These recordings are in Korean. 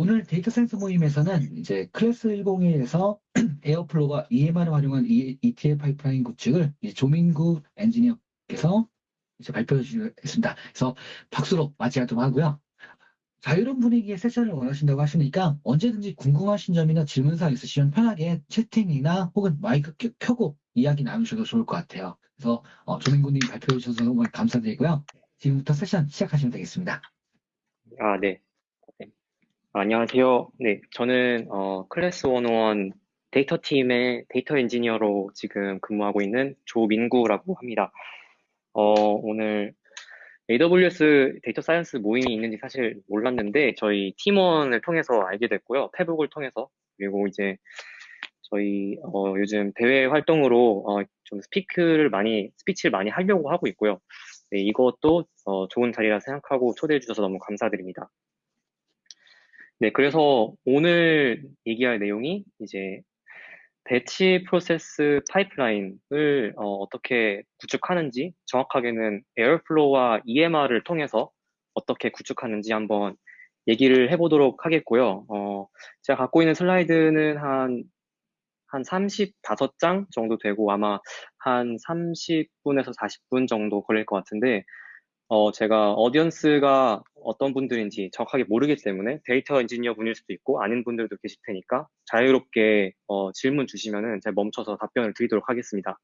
오늘 data science 모임에서는 이제 클래스 101에서 Airflow와 EMR을 활용한 ETL 파이프라인 구축을 조민구 엔지니어께서 이제 발표해 주시겠습니다. 그래서 박수로 맞이하도록 하고요. 자유로운 분위기의 세션을 원하신다고 하시니까 언제든지 궁금하신 점이나 질문사항 있으시면 편하게 채팅이나 혹은 마이크 켜, 고 이야기 나누셔도 좋을 것 같아요. 그래서 어, 조민구님 발표해 주셔서 너무 감사드리고요. 지금부터 세션 시작하시면 되겠습니다. 아, 네. 네. 안녕하세요. 네, 저는 어, 클래스 101 데이터 팀의 데이터 엔지니어로 지금 근무하고 있는 조민구라고 합니다. 어, 오늘 AWS data science 모임이 있는지 사실 몰랐는데 저희 팀원을 통해서 알게 됐고요. 페북을 통해서 그리고 이제 저희 어, 요즘 대외 활동으로 어, 좀 speak를 많이 스피치를 많이 하려고 하고 있고요. 네, 이것도 어, 좋은 자리라 생각하고 초대해 주셔서 너무 감사드립니다. 네, 그래서 오늘 얘기할 내용이 이제 batch process 파이프라인을 어, 떻게 구축하는지 정확하게는 Airflow와 EMR을 통해서 어떻게 구축하는지 한번 얘기를 해보도록 하겠고요. 어, 제가 갖고 있는 슬라이드는 한, 한 35장 정도 되고 아마 한 30분에서 40분 정도 걸릴 것 같은데 어, 제가 audience가 어떤 분들인지 정확하게 모르기 때문에 데이터 엔지니어 분일 수도 있고 아닌 분들도 계실 테니까 자유롭게 어, 질문 주시면은 제가 멈춰서 답변을 드리도록 하겠습니다.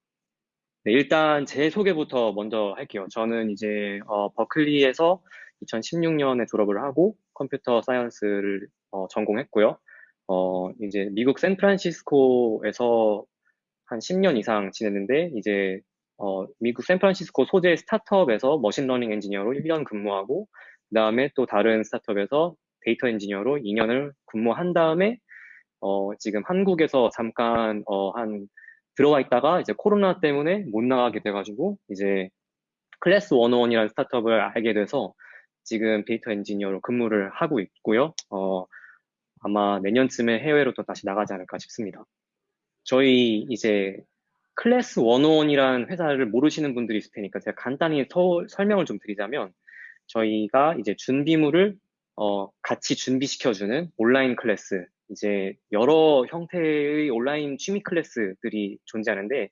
네, 일단 제 소개부터 먼저 할게요. 저는 이제 어, 버클리에서 2016년에 졸업을 하고 computer science를 어, 전공했고요. 어, 이제 미국 샌프란시스코에서 한 10년 이상 지냈는데 이제 어, 미국 샌프란시스코 소재 스타트업에서 machine learning 엔지니어로 1년 근무하고 그 다음에 또 다른 스타트업에서 데이터 엔지니어로 2년을 근무한 다음에 어, 지금 한국에서 잠깐 어, 한 들어와 있다가 이제 코로나 때문에 못 나가게 돼가지고 이제 클래스 101이라는 스타트업을 알게 돼서 지금 데이터 엔지니어로 근무를 하고 있고요. 어, 아마 내년쯤에 해외로 또 다시 나가지 않을까 싶습니다. 저희 이제 클래스 101이라는 회사를 모르시는 분들이 있을 테니까 제가 간단히 서, 설명을 좀 드리자면 저희가 이제 준비물을 어, 같이 준비시켜주는 온라인 클래스 이제 여러 형태의 온라인 취미 클래스들이 존재하는데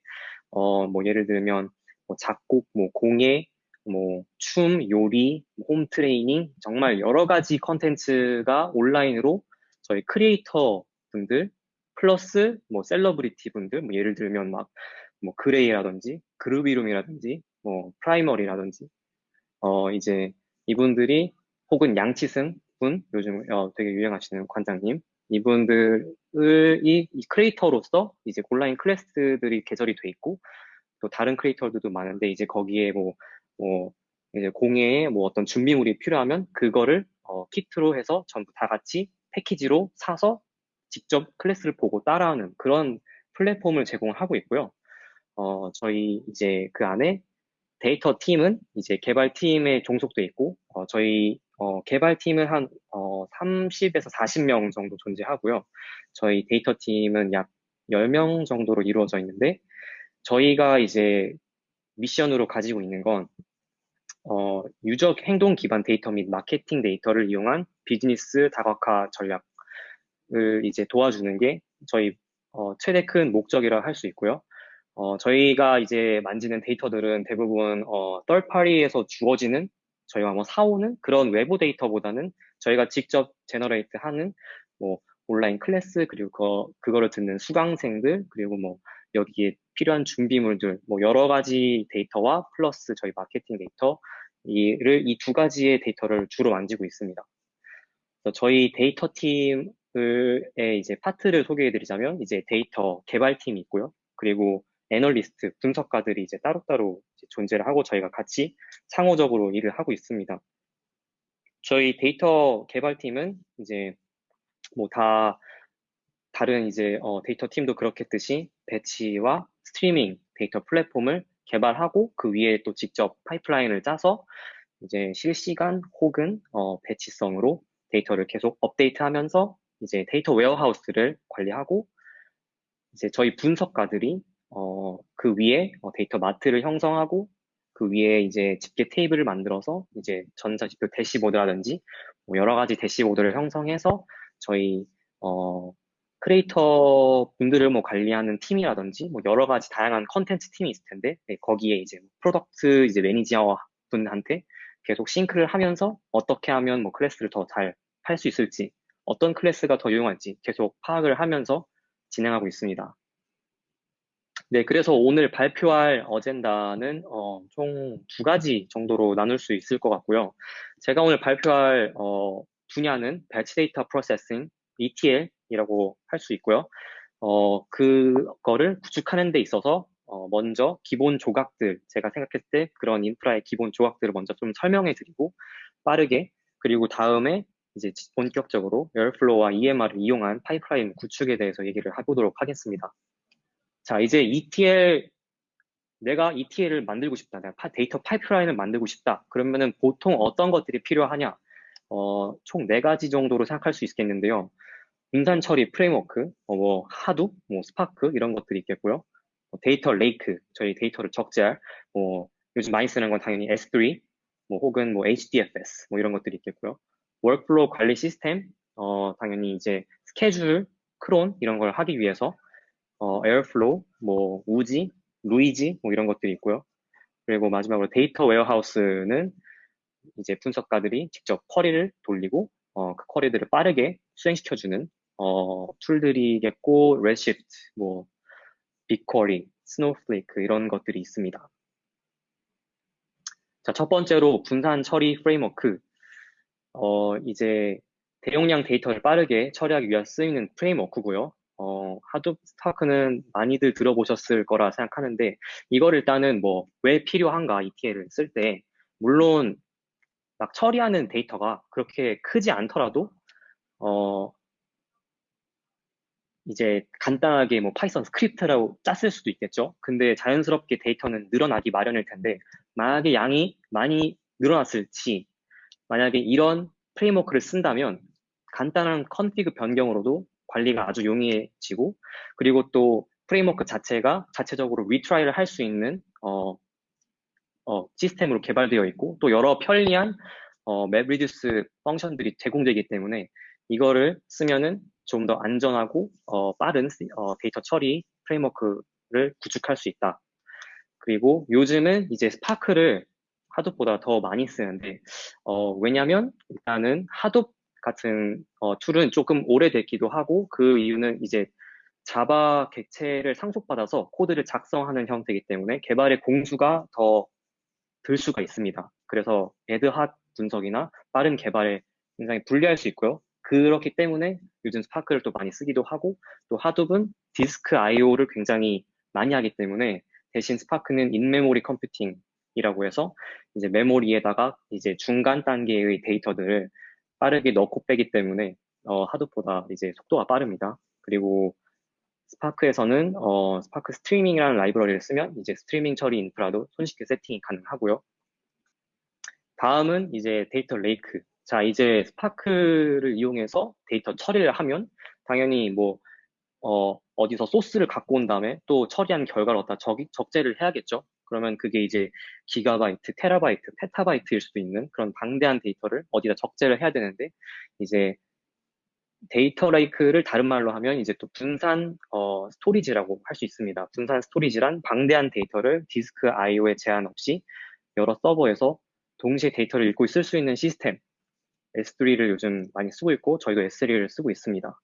어, 뭐 예를 들면 뭐 작곡, 뭐 공예, 뭐 춤, 요리, 뭐 홈 트레이닝 정말 여러 가지 컨텐츠가 온라인으로 저희 크리에이터 분들 플러스 뭐 셀러브리티 분들 뭐 예를 들면 막 뭐 그레이라든지 그루비룸이라든지 뭐 프라이머리라든지 어 이제 이분들이 혹은 양치승 분 요즘 어, 되게 유행하시는 관장님 이분들이 이 크리에이터로서 이제 온라인 클래스들이 개설이 돼 있고 또 다른 크리에이터들도 많은데 이제 거기에 뭐, 뭐 이제 공예에 뭐 어떤 준비물이 필요하면 그거를 어, 키트로 해서 전부 다 같이 패키지로 사서 직접 클래스를 보고 따라하는 그런 플랫폼을 제공하고 있고요. 어, 저희 이제 그 안에 데이터 팀은 이제 개발팀에 종속돼 있고, 어, 저희 어, 개발팀은 한 어, 30에서 40명 정도 존재하고요. 저희 데이터 팀은 약 10명 정도로 이루어져 있는데, 저희가 이제 미션으로 가지고 있는 건 어, 유저 행동 기반 데이터 및 마케팅 데이터를 이용한 비즈니스 다각화 전략 을 이제 도와주는 게 저희 어, 최대 큰 목적이라 할 수 있고요. 어, 저희가 이제 만지는 데이터들은 대부분 어, third party에서 주어지는 저희가 뭐 사오는 그런 외부 데이터보다는 저희가 직접 generate 하는 뭐 온라인 클래스 그리고 그, 그거를 듣는 수강생들 그리고 뭐 여기에 필요한 준비물들 뭐 여러 가지 데이터와 플러스 저희 마케팅 데이터 이를 이 두 가지의 데이터를 주로 만지고 있습니다. 저희 데이터 팀 의 이제 파트를 소개해 드리자면 이제 데이터 개발팀이 있고요. 그리고 애널리스트, 분석가들이 이제 따로따로 이제 존재를 하고 저희가 같이 상호적으로 일을 하고 있습니다. 저희 데이터 개발팀은 이제 뭐 다 다른 이제 어 데이터 팀도 그렇겠듯이 batch와 스트리밍 데이터 플랫폼을 개발하고 그 위에 또 직접 파이프라인을 짜서 이제 실시간 혹은 어 batch성으로 데이터를 계속 업데이트하면서 이제 data warehouse를 관리하고 이제 저희 분석가들이 어, 그 위에 어, data mart를 형성하고 그 위에 이제 집계 테이블을 만들어서 이제 전사 지표 dashboard라든지 뭐 여러 가지 dashboard를 형성해서 저희 어, 크리에이터 분들을 뭐 관리하는 팀이라든지 뭐 여러 가지 다양한 컨텐츠 팀이 있을 텐데 네, 거기에 이제 product 이제 매니저 분한테 계속 sync를 하면서 어떻게 하면 뭐 클래스를 더잘할수 있을지 어떤 클래스가 더 유용할지 계속 파악을 하면서 진행하고 있습니다. 네, 그래서 오늘 발표할 어젠다는 어, 총 두 가지 정도로 나눌 수 있을 것 같고요. 제가 오늘 발표할 어, 분야는 batch data processing ETL이라고 할 수 있고요. 어, 그거를 구축하는 데 있어서 어, 먼저 기본 조각들, 제가 생각했을 때 그런 인프라의 기본 조각들을 먼저 좀 설명해 드리고 빠르게 그리고 다음에 이제 본격적으로 Airflow와 EMR을 이용한 파이프라인 구축에 대해서 얘기를 해보도록 하겠습니다. 자, 이제 ETL, 내가 ETL을 만들고 싶다. 내가 데이터 파이프라인을 만들고 싶다. 그러면은 보통 어떤 것들이 필요하냐? 어, 총네 가지 정도로 생각할 수 있겠는데요. 분산 처리 framework, 어, 뭐, Hadoop, 뭐, 스파크, 이런 것들이 있겠고요. 뭐 data lake, 저희 데이터를 적재할, 뭐, 요즘 많이 쓰는 건 당연히 S3, 뭐, 혹은 뭐, HDFS, 뭐, 이런 것들이 있겠고요. workflow 관리 시스템, 어, 당연히 이제 스케줄, cron, 이런 걸 하기 위해서, 어, Airflow, 뭐, Oozie, Luigi, 뭐, 이런 것들이 있고요. 그리고 마지막으로 data warehouse는 이제 분석가들이 직접 query를 돌리고, 어, 그 query들을 빠르게 수행시켜주는 어, tool들이겠고, Redshift, 뭐, BigQuery, Snowflake 이런 것들이 있습니다. 자, 첫 번째로 분산 처리 framework. 어, 이제 대용량 데이터를 빠르게 처리하기 위해 쓰이는 framework고요. 어, Hadoop Spark는 많이들 들어보셨을 거라 생각하는데, 이걸 일단은 뭐, 왜 필요한가, ETL을 쓸 때, 물론, 막 처리하는 데이터가 그렇게 크지 않더라도, 어, 이제 간단하게 뭐 Python script라고 짰을 수도 있겠죠. 근데 자연스럽게 데이터는 늘어나기 마련일 텐데 만약에 양이 많이 늘어났을 시 만약에 이런 framework를 쓴다면 간단한 config 변경으로도 관리가 아주 용이해지고 그리고 또 framework 자체가 자체적으로 retry를 할 수 있는 어, 어, 시스템으로 개발되어 있고 또 여러 편리한 어, MapReduce function들이 제공되기 때문에 이거를 쓰면은 좀 더 안전하고 어, 빠른 어, 데이터 처리 framework를 구축할 수 있다. 그리고 요즘은 이제 Spark를 Hadoop보다 더 많이 쓰는데 어, 왜냐하면 일단은 Hadoop 같은 어, tool은 조금 오래됐기도 하고 그 이유는 이제 Java 객체를 상속받아서 코드를 작성하는 형태이기 때문에 개발의 공수가 더 들 수가 있습니다. 그래서 ad hoc 분석이나 빠른 개발에 굉장히 불리할 수 있고요. 그렇기 때문에 요즘 Spark를 또 많이 쓰기도 하고 또 Hadoop은 디스크 IO를 굉장히 많이 하기 때문에 대신 Spark는 in-memory computing 이라고 해서 이제 메모리에다가 이제 중간 단계의 데이터들을 빠르게 넣고 빼기 때문에 어, Hadoop보다 이제 속도가 빠릅니다. 그리고 Spark에서는 어, Spark Streaming이라는 라이브러리를 쓰면 이제 스트리밍 처리 인프라도 손쉽게 세팅이 가능하고요. 다음은 이제 data lake. 자, 이제 Spark를 이용해서 데이터 처리를 하면 당연히 뭐, 어, 어디서 소스를 갖고 온 다음에 또 처리한 결과를 갖다 적, 적재를 해야겠죠. 그러면 그게 이제 기가바이트, 테라바이트, 페타바이트일 수도 있는 그런 방대한 데이터를 어디다 적재를 해야 되는데 이제 data lake를 다른 말로 하면 이제 또 분산 어, storage라고 할 수 있습니다. 분산 storage란 방대한 데이터를 디스크 I/O에 제한 없이 여러 서버에서 동시에 데이터를 읽고 쓸 수 있는 시스템 S3를 요즘 많이 쓰고 있고 저희도 S3를 쓰고 있습니다.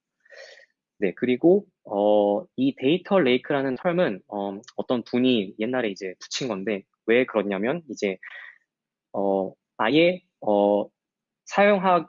네, 그리고 어, 이 data lake라는 term은 어, 어떤 분이 옛날에 이제 붙인 건데 왜 그러냐면 이제 어, 아예 어, 사용할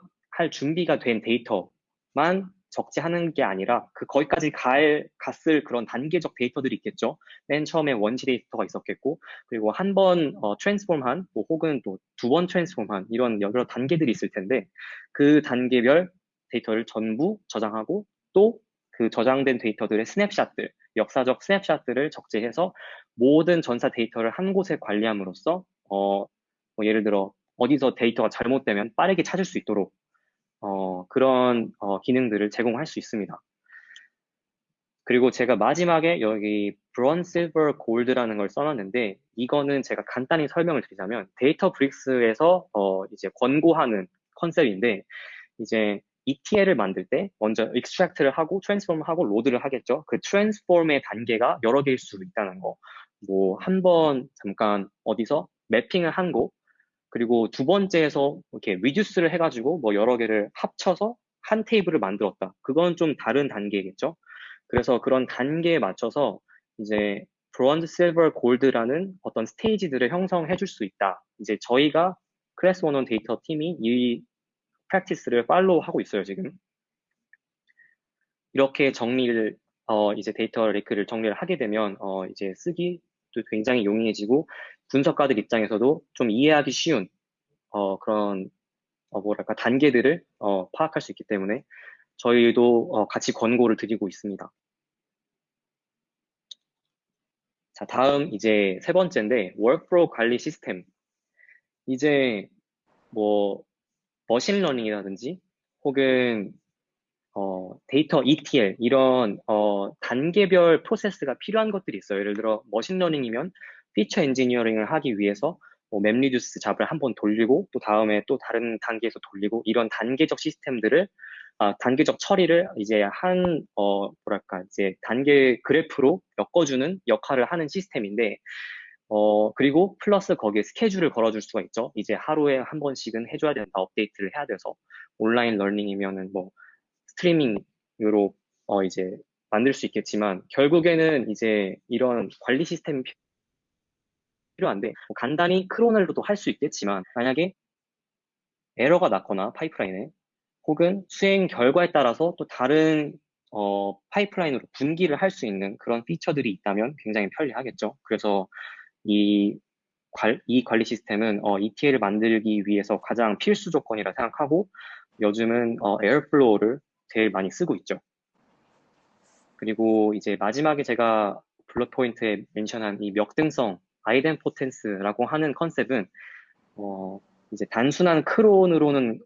준비가 된 데이터만 적재하는 게 아니라 그 거기까지 갈, 갔을 그런 단계적 데이터들이 있겠죠. 맨 처음에 원시 데이터가 있었겠고 그리고 한번 어, transform한 뭐 혹은 또 두 번 transform한 이런 여러 단계들이 있을 텐데 그 단계별 데이터를 전부 저장하고 또 그 저장된 데이터들의 snapshot들, 역사적 snapshot들을 적재해서 모든 전사 데이터를 한 곳에 관리함으로써 어, 뭐 예를 들어 어디서 데이터가 잘못되면 빠르게 찾을 수 있도록 어, 그런 어, 기능들을 제공할 수 있습니다. 그리고 제가 마지막에 여기 브론, 실버, 골드라는 걸 써놨는데 이거는 제가 간단히 설명을 드리자면 데이터 브릭스에서 어, 이제 권고하는 컨셉인데 이제 ETL을 만들 때 먼저 extract를 하고 transform 하고 load를 하겠죠. 그 transform의 단계가 여러 개일 수 있다는 거. 뭐 한 번 잠깐 어디서 매핑을 한 거, 그리고 두 번째에서 이렇게 reduce를 해가지고 뭐 여러 개를 합쳐서 한 테이블을 만들었다. 그건 좀 다른 단계겠죠. 그래서 그런 단계에 맞춰서 이제 bronze, silver, gold라는 어떤 스테이지들을 형성해 줄 수 있다. 이제 저희가 CLASS101 데이터 팀이 이 practice를 follow 하고 있어요, 지금. 이렇게 정리를, 어, 이제 data lake를 정리를 하게 되면, 어, 이제 쓰기도 굉장히 용이해지고, 분석가들 입장에서도 좀 이해하기 쉬운, 어, 그런, 어, 뭐랄까, 단계들을, 어, 파악할 수 있기 때문에, 저희도, 어, 같이 권고를 드리고 있습니다. 자, 다음 이제 세 번째인데, workflow 관리 시스템. 이제 뭐 machine learning이라든지 혹은 어, 데이터 ETL 이런 어, 단계별 프로세스가 필요한 것들이 있어요. 예를 들어 machine learning이면 feature engineering을 하기 위해서 뭐 MapReduce job을 한 번 돌리고 또 다음에 또 다른 단계에서 돌리고 이런 단계적 시스템들을 아, 단계적 처리를 이제 한 어, 뭐랄까 이제 단계 그래프로 엮어주는 역할을 하는 시스템인데 어, 그리고 플러스 거기에 스케줄을 걸어줄 수가 있죠. 이제 하루에 한 번씩은 해줘야 된다. 업데이트를 해야 돼서. online learning이면은 뭐, streaming으로, 어, 이제 만들 수 있겠지만, 결국에는 이제 이런 관리 시스템이 필요한데, 뭐 간단히 크로널로도 할 수 있겠지만, 만약에 에러가 났거나, 파이프라인에, 혹은 수행 결과에 따라서 또 다른 어, 파이프라인으로 분기를 할 수 있는 그런 피처들이 있다면 굉장히 편리하겠죠. 그래서 이, 관, 이 관리 시스템은 어, ETL을 만들기 위해서 가장 필수 조건이라 생각하고 요즘은 어, Airflow를 제일 많이 쓰고 있죠. 그리고 이제 마지막에 제가 bullet point에 mention한 이 멱등성 idempotence라고 하는 컨셉은 어, 이제 단순한 cron으로는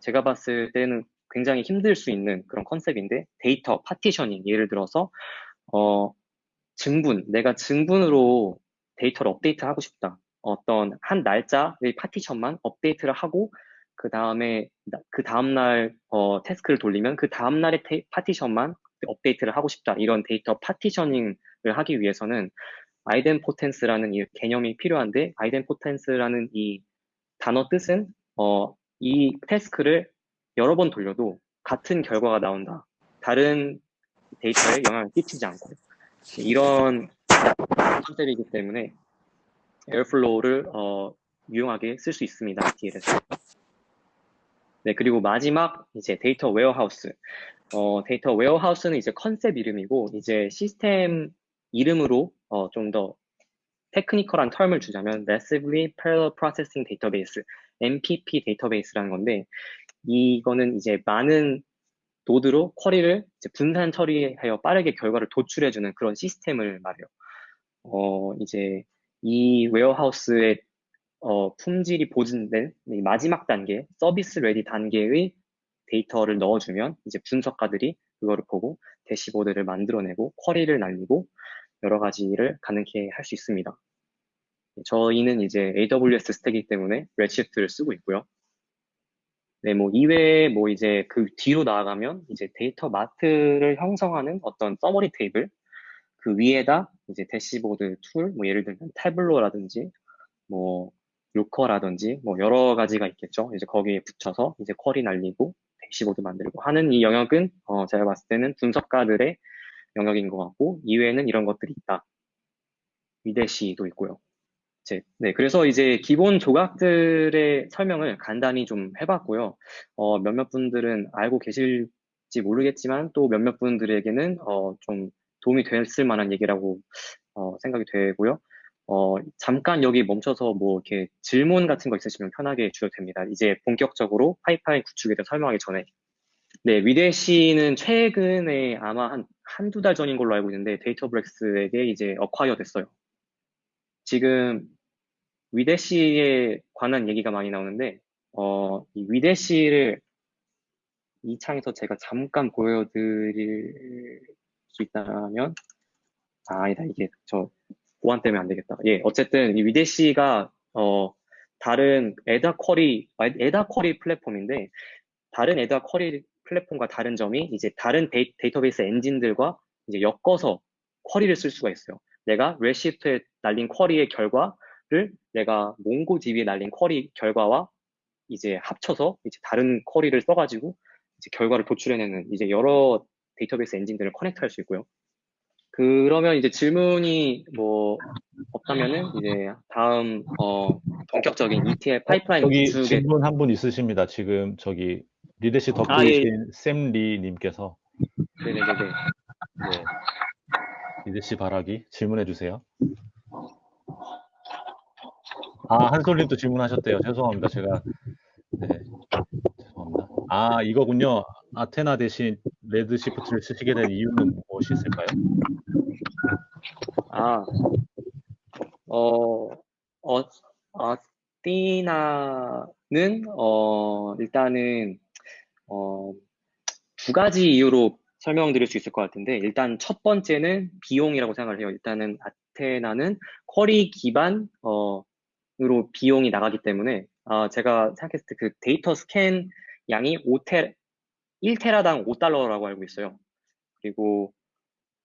제가 봤을 때는 굉장히 힘들 수 있는 그런 컨셉인데 data partitioning 예를 들어서 어, 증분 내가 증분으로 데이터를 업데이트하고 싶다. 어떤 한 날짜의 partition만 업데이트를 하고 그 다음에 그 다음 날 어, task를 돌리면 그 다음 날의 partition만 업데이트를 하고 싶다. 이런 data partitioning을 하기 위해서는 idempotence라는 이 개념이 필요한데 idempotence라는 이 단어 뜻은 어, 이 task를 여러 번 돌려도 같은 결과가 나온다. 다른 데이터에 영향을 끼치지 않고 이런 컨셉이기 때문에 Airflow를 어, 유용하게 쓸 수 있습니다. ETL에서. 네, 그리고 마지막 이제 data warehouse. 어, data warehouse는 이제 컨셉 이름이고 이제 시스템 이름으로 어, 좀더 technical한 term을 주자면 Massively Parallel Processing Database, MPP 데이터베이스라는 건데 이거는 이제 많은 노드로 query를 분산 처리하여 빠르게 결과를 도출해주는 그런 시스템을 말해요. 어, 이제 이 웨어하우스의 어, 품질이 보증된 마지막 단계, service ready 단계의 데이터를 넣어주면 이제 분석가들이 그거를 보고 dashboard를 만들어내고 query를 날리고 여러 가지를 가능케 할 수 있습니다. 저희는 이제 AWS stack이기 때문에 Redshift를 쓰고 있고요. 네, 뭐 이외에 뭐 이제 그 뒤로 나아가면 이제 data mart를 형성하는 어떤 summary table 그 위에다 이제 dashboard tool, 뭐 예를 들면 Tableau라든지 뭐 Looker라든지 뭐 여러 가지가 있겠죠. 이제 거기에 붙여서 이제 query 날리고 대시보드 만들고 하는 이 영역은 어 제가 봤을 때는 분석가들의 영역인 것 같고 이외에는 이런 것들이 있다. Redash도 있고요. 네, 그래서 이제 기본 조각들의 설명을 간단히 좀 해봤고요. 어, 몇몇 분들은 알고 계실지 모르겠지만 또 몇몇 분들에게는 어, 좀 도움이 됐을 만한 얘기라고 어, 생각이 되고요. 어, 잠깐 여기 멈춰서 뭐 이렇게 질문 같은 거 있으시면 편하게 주셔도 됩니다. 이제 본격적으로 파이프라인 구축에 대해 설명하기 전에. 네, 위대 씨는 최근에 아마 한, 한두 달 전인 걸로 알고 있는데 데이터브렉스에게 이제 어콰이어 됐어요. 지금 위대 씨에 관한 얘기가 많이 나오는데, 어, 이 위대 씨를 이 창에서 제가 잠깐 보여드릴 수 있다면, 아, 아니다, 이게 저 보안 때문에 안 되겠다. 예, 어쨌든 이 Redash가, 어, 다른 ad hoc query, ad hoc query 플랫폼인데, 다른 ad hoc query 플랫폼과 다른 점이 이제 다른 데이, 데이터베이스 엔진들과 이제 엮어서 query를 쓸 수가 있어요. 내가 Redshift에 날린 query의 결과를 내가 MongoDB에 날린 query 결과와 이제 합쳐서 이제 다른 쿼리를 써가지고 이제 결과를 도출해내는 이제 여러 데이터베이스 엔진들을 커넥트할 수 있고요. 그러면 이제 질문이 뭐 없다면은 이제 다음 어 본격적인 ETL 파이프라인 저기 구축에 질문 한 분 있으십니다. 지금 저기 리더십 덕후 아, 예. 샘리 님께서 네네네네 네. 리더십 바라기 질문해 주세요. 아, 한솔님도 질문하셨대요. 죄송합니다. 제가 네. 죄송합니다. 아, 이거군요. 아테나 대신 레드 시프트를 쓰시게 된 이유는 무엇이 있을까요? 아, 어, 어, 아티나는, 어, 일단은, 어, 두 가지 이유로 설명드릴 수 있을 것 같은데, 일단 첫 번째는 비용이라고 생각을 해요. 일단은 Athena는 query 기반, 어, 으로 비용이 나가기 때문에, 아, 제가 생각했을 때 그 data scan 양이 5테, 1테라당 5달러라고 알고 있어요. 그리고,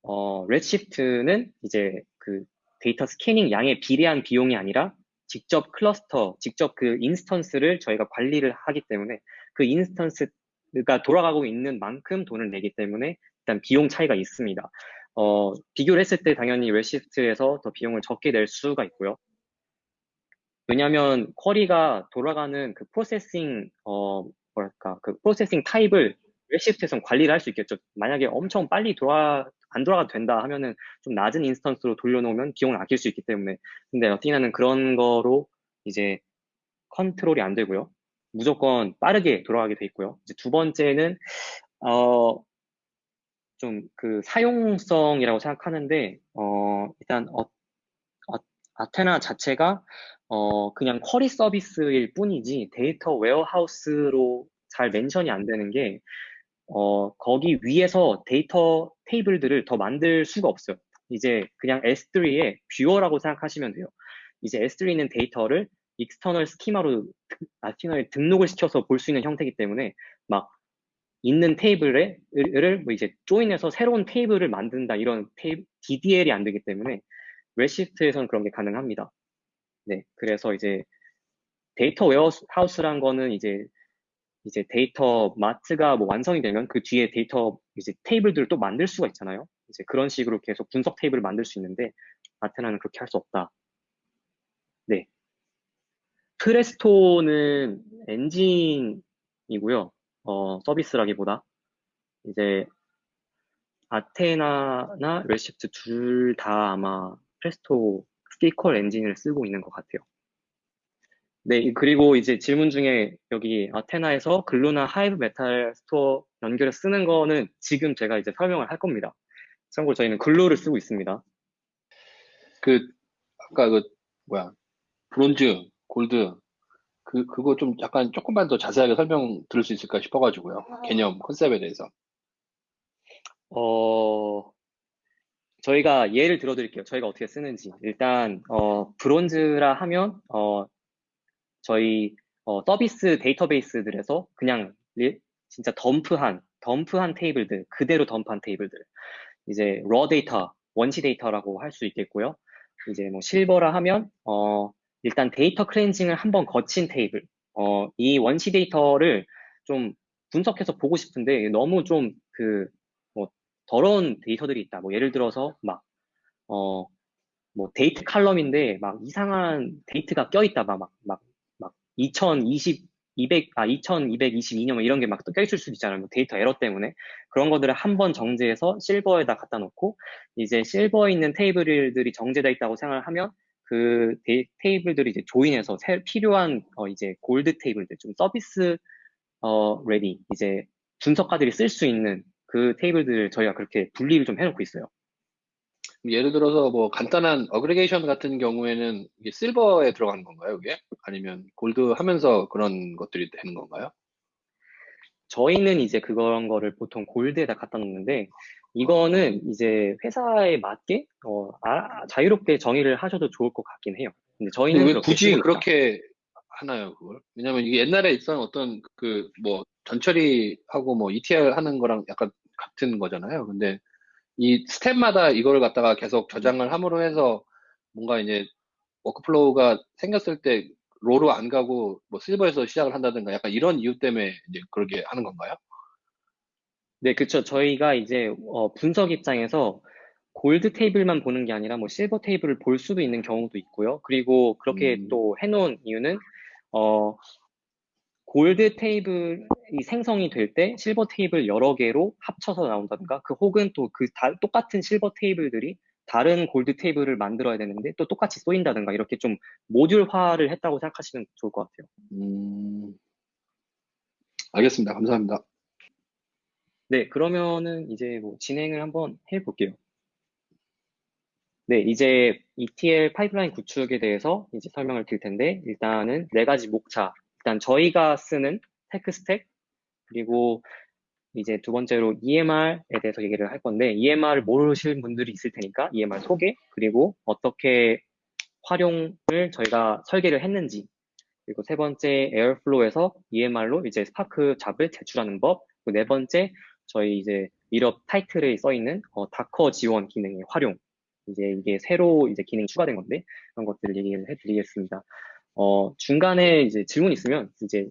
어, Redshift는 이제 그 data scanning 양에 비례한 비용이 아니라 직접 클러스터, 직접 그 instance를 저희가 관리를 하기 때문에 그 instance가 돌아가고 있는 만큼 돈을 내기 때문에 일단 비용 차이가 있습니다. 어, 비교를 했을 때 당연히 Redshift에서 더 비용을 적게 낼 수가 있고요. 왜냐하면 query가 돌아가는 그 processing, 어, 뭐랄까, 그 processing 타입을 Redshift에서는 관리를 할 수 있겠죠. 만약에 엄청 빨리 돌아, 안 돌아가도 된다 하면은 좀 낮은 instance로 돌려놓으면 비용을 아낄 수 있기 때문에. 근데 Athena는 그런 거로 이제 control이 안 되고요. 무조건 빠르게 돌아가게 돼 있고요. 이제 두 번째는, 어, 좀 그 사용성이라고 생각하는데, 어, 일단, 어, 어, 아테나 자체가, 어, 그냥 query 서비스일 뿐이지 data warehouse로 잘 mention이 안 되는 게, 어, 거기 위에서 데이터 테이블들을 더 만들 수가 없어요. 이제 그냥 S3의 viewer라고 생각하시면 돼요. 이제 S3는 데이터를 external schema로 Athena에 등록을 시켜서 볼 수 있는 형태이기 때문에 막 있는 테이블에 를 뭐 이제 join해서 새로운 테이블을 만든다 이런 테이, DDL이 안 되기 때문에 Redshift에서는 그런 게 가능합니다. 네, 그래서 이제 data warehouse란 거는 이제 이제 data mart가 뭐 완성이 되면 그 뒤에 데이터 이제 테이블들을 또 만들 수가 있잖아요. 이제 그런 식으로 계속 분석 테이블을 만들 수 있는데 Athena는 그렇게 할 수 없다. 네. Presto는 엔진이고요. 어, 서비스라기보다 이제 Athena나 Redshift 둘 다 아마 Presto SQL 엔진을 쓰고 있는 것 같아요. 네, 그리고 이제 질문 중에 여기 Athena에서 Glue나 Hive metastore 연결해 쓰는 거는 지금 제가 이제 설명을 할 겁니다. 참고로 저희는 Glue를 쓰고 있습니다. 그 아까 그 뭐야 브론즈, 골드 그 그거 좀 약간 조금만 더 자세하게 설명 들을 수 있을까 싶어가지고요. 개념 컨셉에 대해서. 어, 저희가 예를 들어 드릴게요. 저희가 어떻게 쓰는지. 일단, 어, 브론즈라 하면, 어, 저희, 어, 서비스 데이터베이스들에서 그냥 리- 진짜 덤프한, 덤프한 테이블들, 그대로 덤프한 테이블들. 이제, raw 데이터, 원시 데이터라고 할 수 있겠고요. 이제 뭐 실버라 하면, 어, 일단 데이터 cleansing을 한번 거친 테이블. 어, 이 원시 데이터를 좀 분석해서 보고 싶은데 너무 좀 그, 뭐, 더러운 데이터들이 있다. 뭐, 예를 들어서 막, 어, 뭐, 데이트 칼럼인데 막 이상한 date가 껴있다. 막, 막, 막, 막, 2020, 200, 아, 2222년 뭐 이런 게막또 껴있을 수도 있잖아요. 뭐 데이터 에러 때문에. 그런 것들을 한 번 정제해서 실버에다 갖다 놓고, 이제 실버에 있는 테이블들이 정제되어 있다고 생각을 하면, 그 테이블들이 이제 join해서 새, 필요한, 어, 이제 골드 테이블들, 좀 서비스, 어, ready, 이제 분석가들이 쓸 수 있는 그 테이블들을 저희가 그렇게 분리를 좀 해놓고 있어요. 예를 들어서 뭐 간단한 aggregation 같은 경우에는 이게 실버에 들어가는 건가요, 이게? 아니면 골드 하면서 그런 것들이 되는 건가요? 저희는 이제 그런 거를 보통 골드에다 갖다 놓는데, 이거는 이제 회사에 맞게, 어, 아, 자유롭게 정의를 하셔도 좋을 것 같긴 해요. 근데 저희는 근데 왜 굳이 있다. 그렇게 하나요, 그걸? 왜냐면 이게 옛날에 있던 어떤 그 뭐 전처리하고 뭐 ETL 하는 거랑 약간 같은 거잖아요. 근데 이 스텝마다 이걸 갖다가 계속 저장을 함으로 해서 뭔가 이제 workflow가 생겼을 때 로로 안 가고 뭐 실버에서 시작을 한다든가 약간 이런 이유 때문에 이제 그렇게 하는 건가요? 네, 그쵸. 저희가 이제 어, 분석 입장에서 골드 테이블만 보는 게 아니라 뭐 실버 테이블을 볼 수도 있는 경우도 있고요. 그리고 그렇게 음. 또 해놓은 이유는 어, 골드 테이블이 생성이 될 때 실버 테이블 여러 개로 합쳐서 나온다든가 그 혹은 또 그 똑같은 실버 테이블들이 다른 골드 테이블을 만들어야 되는데 또 똑같이 쓰인다든가 이렇게 좀 모듈화를 했다고 생각하시면 좋을 것 같아요. 음, 알겠습니다. 감사합니다. 네, 그러면은 이제 뭐 진행을 한번 해볼게요. 네, 이제 ETL 파이프라인 구축에 대해서 이제 설명을 드릴 텐데, 일단은 네 가지 목차. 일단 저희가 쓰는 tech stack, 그리고 이제 두 번째로 EMR에 대해서 얘기를 할 건데, EMR을 모르시는 분들이 있을 테니까, EMR 소개, 그리고 어떻게 활용을 저희가 설계를 했는지, 그리고 세 번째 Airflow에서 EMR로 이제 Spark job을 제출하는 법, 네 번째 저희 이제 meetup 타이틀에 써 있는 어, Docker 지원 기능의 활용, 이제 이게 새로 이제 기능이 추가된 건데 그런 것들을 얘기를 해드리겠습니다. 어, 중간에 이제 질문 있으면 이제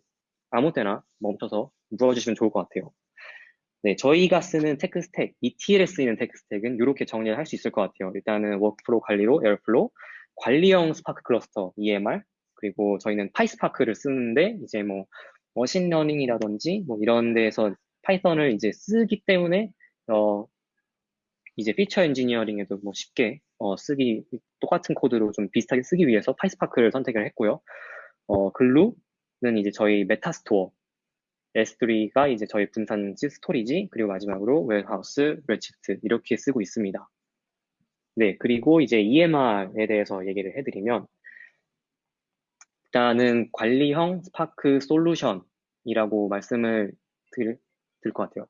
아무 때나 멈춰서 물어주시면 좋을 것 같아요. 네, 저희가 쓰는 tech stack, ETL에 쓰이는 tech stack은 이렇게 정리를 할 수 있을 것 같아요. 일단은 workflow 관리로 Airflow, 관리형 Spark cluster EMR, 그리고 저희는 PySpark를 쓰는데 이제 뭐 machine learning이라든지 뭐 이런 데서 Python을 이제 쓰기 때문에 어 이제 feature engineering에도 뭐 쉽게 어 쓰기 똑같은 코드로 좀 비슷하게 쓰기 위해서 PySpark를 선택을 했고요. 어 Glue는 이제 저희 metastore S3가 이제 저희 분산지 storage 그리고 마지막으로 warehouse Redshift 이렇게 쓰고 있습니다. 네, 그리고 이제 EMR에 대해서 얘기를 해드리면 일단은 관리형 스파크 솔루션이라고 말씀을 드릴, 드릴 것 같아요.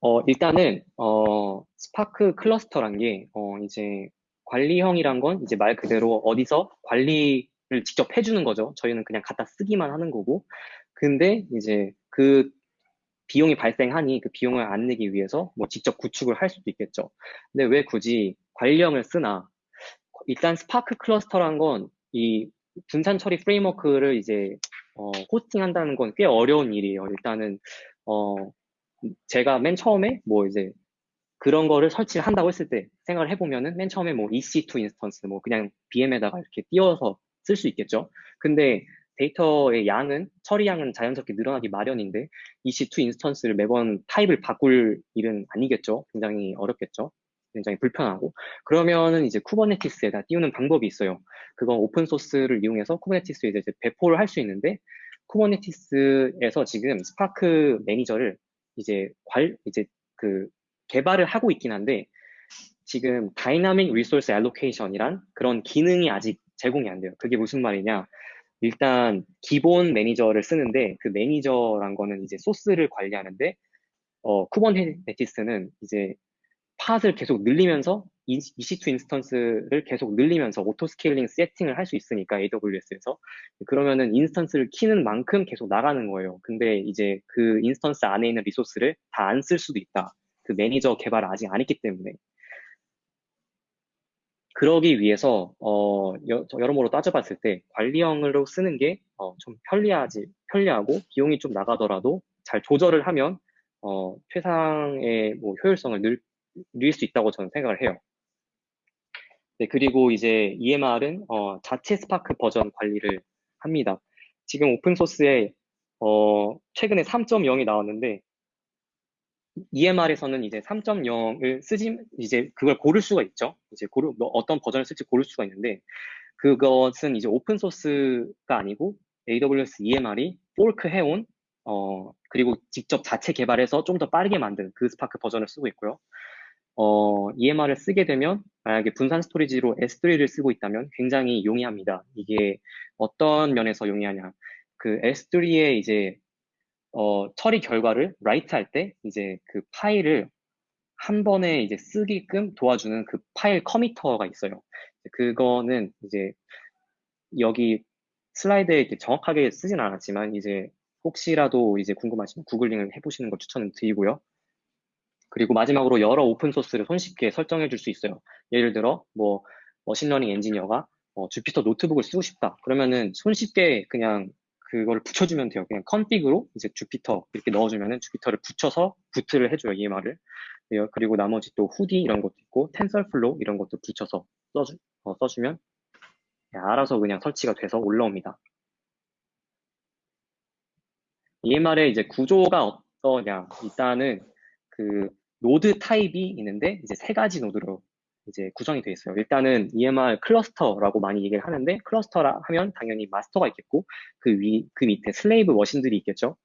어, 일단은, 어, Spark cluster란 게, 어, 이제 관리형이란 건 이제 말 그대로 어디서 관리를 직접 해주는 거죠. 저희는 그냥 갖다 쓰기만 하는 거고. 근데 이제 그 비용이 발생하니 그 비용을 안 내기 위해서 뭐 직접 구축을 할 수도 있겠죠. 근데 왜 굳이 관리형을 쓰나? 일단 Spark cluster란 건 이 분산 처리 framework를 이제 어, hosting 한다는 건 꽤 어려운 일이에요. 일단은 어, 제가 맨 처음에 뭐 이제 그런 거를 설치를 한다고 했을 때 생각을 해보면은 맨 처음에 뭐 EC2 instance 뭐 그냥 VM에다가 이렇게 띄워서 쓸 수 있겠죠. 근데 데이터의 양은 처리 양은 자연스럽게 늘어나기 마련인데 EC2 instance를 매번 타입을 바꿀 일은 아니겠죠. 굉장히 어렵겠죠. 굉장히 불편하고 그러면은 이제 Kubernetes에다 띄우는 방법이 있어요. 그건 open source를 이용해서 Kubernetes에 이제 배포를 할 수 있는데 Kubernetes에서 지금 스파크 매니저를 이제 관 이제 그 개발을 하고 있긴 한데 지금 dynamic resource allocation이란 그런 기능이 아직 제공이 안 돼요. 그게 무슨 말이냐? 일단 기본 매니저를 쓰는데 그 매니저란 거는 이제 소스를 관리하는데 어, Kubernetes는 이제 pod을 계속 늘리면서 EC2 instance를 계속 늘리면서 auto scaling 세팅을 할 수 있으니까 AWS에서 그러면은 instance를 키는 만큼 계속 나가는 거예요. 근데 이제 그 instance 안에 있는 resource를 다 안 쓸 수도 있다. 그 매니저 개발을 아직 안 했기 때문에 그러기 위해서 어, 여, 러모로 따져봤을 때 관리형으로 쓰는 게좀 어, 편리하지 편리하고 비용이 좀 나가더라도 잘 조절을 하면 어, 최상의 뭐 효율성을 늘, 누릴 수 있다고 저는 생각을 해요. 네, 그리고 이제 EMR은 어, 자체 스파크 버전 관리를 합니다. 지금 open source에 어, 최근에 3.0이 나왔는데 EMR에서는 이제 3.0을 쓰지 이제 그걸 고를 수가 있죠. 이제 고르 뭐 어떤 버전을 쓸지 고를 수가 있는데 그것은 이제 open source가 아니고 AWS EMR이 fork 해온 어 그리고 직접 자체 개발해서 좀 더 빠르게 만든 그 스파크 버전을 쓰고 있고요. 어, EMR을 쓰게 되면 만약에 분산 storage로 S3를 쓰고 있다면 굉장히 용이합니다. 이게 어떤 면에서 용이하냐. 그 S3에 이제 어, 처리 결과를 write 할 때 이제 그 파일을 한 번에 이제 쓰게끔 도와주는 그 파일 committer가 있어요. 그거는 이제 여기 슬라이드에 이렇게 정확하게 쓰진 않았지만 이제 혹시라도 이제 궁금하시면 구글링을 해보시는 걸 추천드리고요. 그리고 마지막으로 여러 open source를 손쉽게 설정해 줄 수 있어요. 예를 들어, 뭐, machine learning 엔지니어가 어, Jupyter 노트북을 쓰고 싶다. 그러면은 손쉽게 그냥 그걸 붙여주면 돼요. 그냥 config로 이제 Jupyter 이렇게 넣어주면은 Jupyter를 붙여서 boot를 해줘요. EMR을. 그리고 나머지 또 Hudi 이런 것도 있고, TensorFlow 이런 것도 붙여서 써주, 어, 써주면 알아서 그냥 설치가 돼서 올라옵니다. EMR의 이제 구조가 어떠냐. 일단은 그 노드 타입이 있는데 이제 세 가지 노드로 이제 구성이 되어 있어요. 일단은 EMR 클러스터라고 많이 얘기를 하는데 클러스터라 하면 당연히 마스터가 있겠고 그 위, 그 밑에 slave machine들이 있겠죠.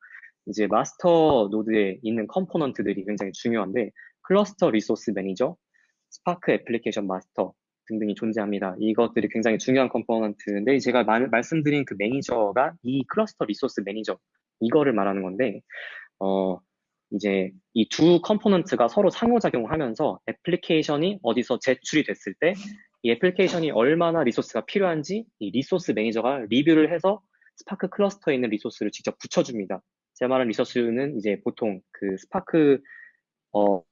이제 마스터 노드에 있는 component들이 굉장히 중요한데 클러스터 resource 매니저, 스파크 애플리케이션 마스터 등등이 존재합니다. 이것들이 굉장히 중요한 component인데 제가 말, 말씀드린 그 매니저가 이 클러스터 resource 매니저 이거를 말하는 건데 어 이제 이 두 component가 서로 상호작용하면서 애플리케이션이 어디서 제출이 됐을 때 이 애플리케이션이 얼마나 resource가 필요한지 이 resource 매니저가 리뷰를 해서 스파크 클러스터에 있는 resource를 직접 붙여줍니다. 제 말한 resource는 이제 보통 그 스파크 어, 어,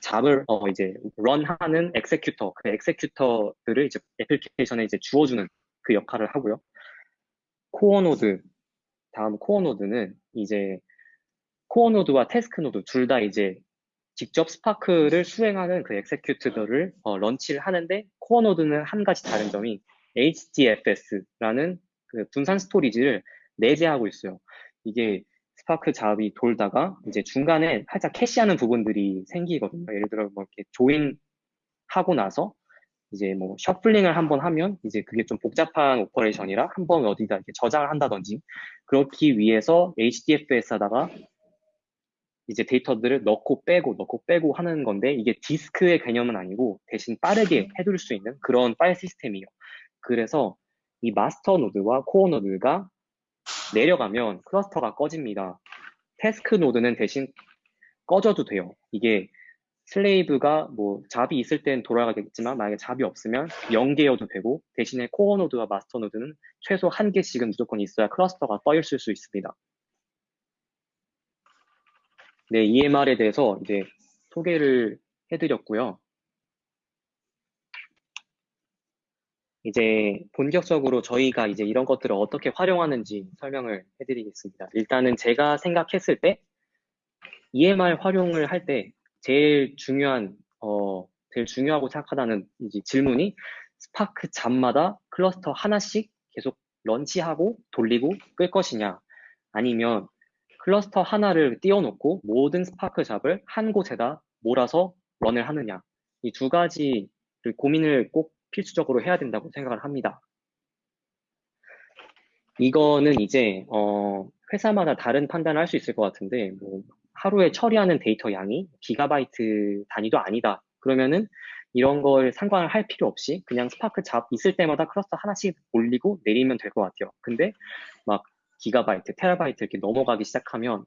job을 어 이제 run하는 executor 그 executor들을 이제 애플리케이션에 이제 주어주는 그 역할을 하고요. 코어 노드 다음 코어 노드는 이제 코어 노드와 task 노드 둘 다 이제 직접 Spark를 수행하는 그 executor들을 어, launch를 하는데 코어 노드는 한 가지 다른 점이 HDFS라는 그 분산 storage를 내재하고 있어요. 이게 Spark job이 돌다가 이제 중간에 살짝 캐시하는 부분들이 생기거든요. 예를 들어 뭐 이렇게 join 하고 나서 이제 뭐 shuffling을 한번 하면 이제 그게 좀 복잡한 operation이라 한번 어디다 이렇게 저장을 한다든지 그렇기 위해서 HDFS에다가 이제 데이터들을 넣고 빼고 넣고 빼고 하는 건데 이게 디스크의 개념은 아니고 대신 빠르게 해둘 수 있는 그런 파일 시스템이에요. 그래서 이 마스터 노드와 코어 노드가 내려가면 클러스터가 꺼집니다. task 노드는 대신 꺼져도 돼요. 이게 slave가 뭐 job이 있을 땐 돌아가겠지만 만약에 job이 없으면 0개여도 되고 대신에 코어 노드와 마스터 노드는 최소 한 개씩은 무조건 있어야 클러스터가 떠 있을 수 있습니다. 네, EMR에 대해서 이제 소개를 해드렸고요. 이제 본격적으로 저희가 이제 이런 것들을 어떻게 활용하는지 설명을 해드리겠습니다. 일단은 제가 생각했을 때 EMR 활용을 할 때 제일 중요한 어 제일 중요하고 생각하다는 이제 질문이 Spark job마다 클러스터 하나씩 계속 launch하고 돌리고 끌 것이냐 아니면 클러스터 하나를 띄워놓고 모든 Spark job을 한 곳에다 몰아서 run을 하느냐. 이 두 가지를 고민을 꼭 필수적으로 해야 된다고 생각을 합니다. 이거는 이제 어, 회사마다 다른 판단을 할 수 있을 것 같은데 뭐 하루에 처리하는 데이터 양이 기가바이트 단위도 아니다. 그러면은 이런 걸 상관을 할 필요 없이 그냥 Spark job 있을 때마다 클러스터 하나씩 올리고 내리면 될 것 같아요. 근데 막 기가바이트, 테라바이트 이렇게 넘어가기 시작하면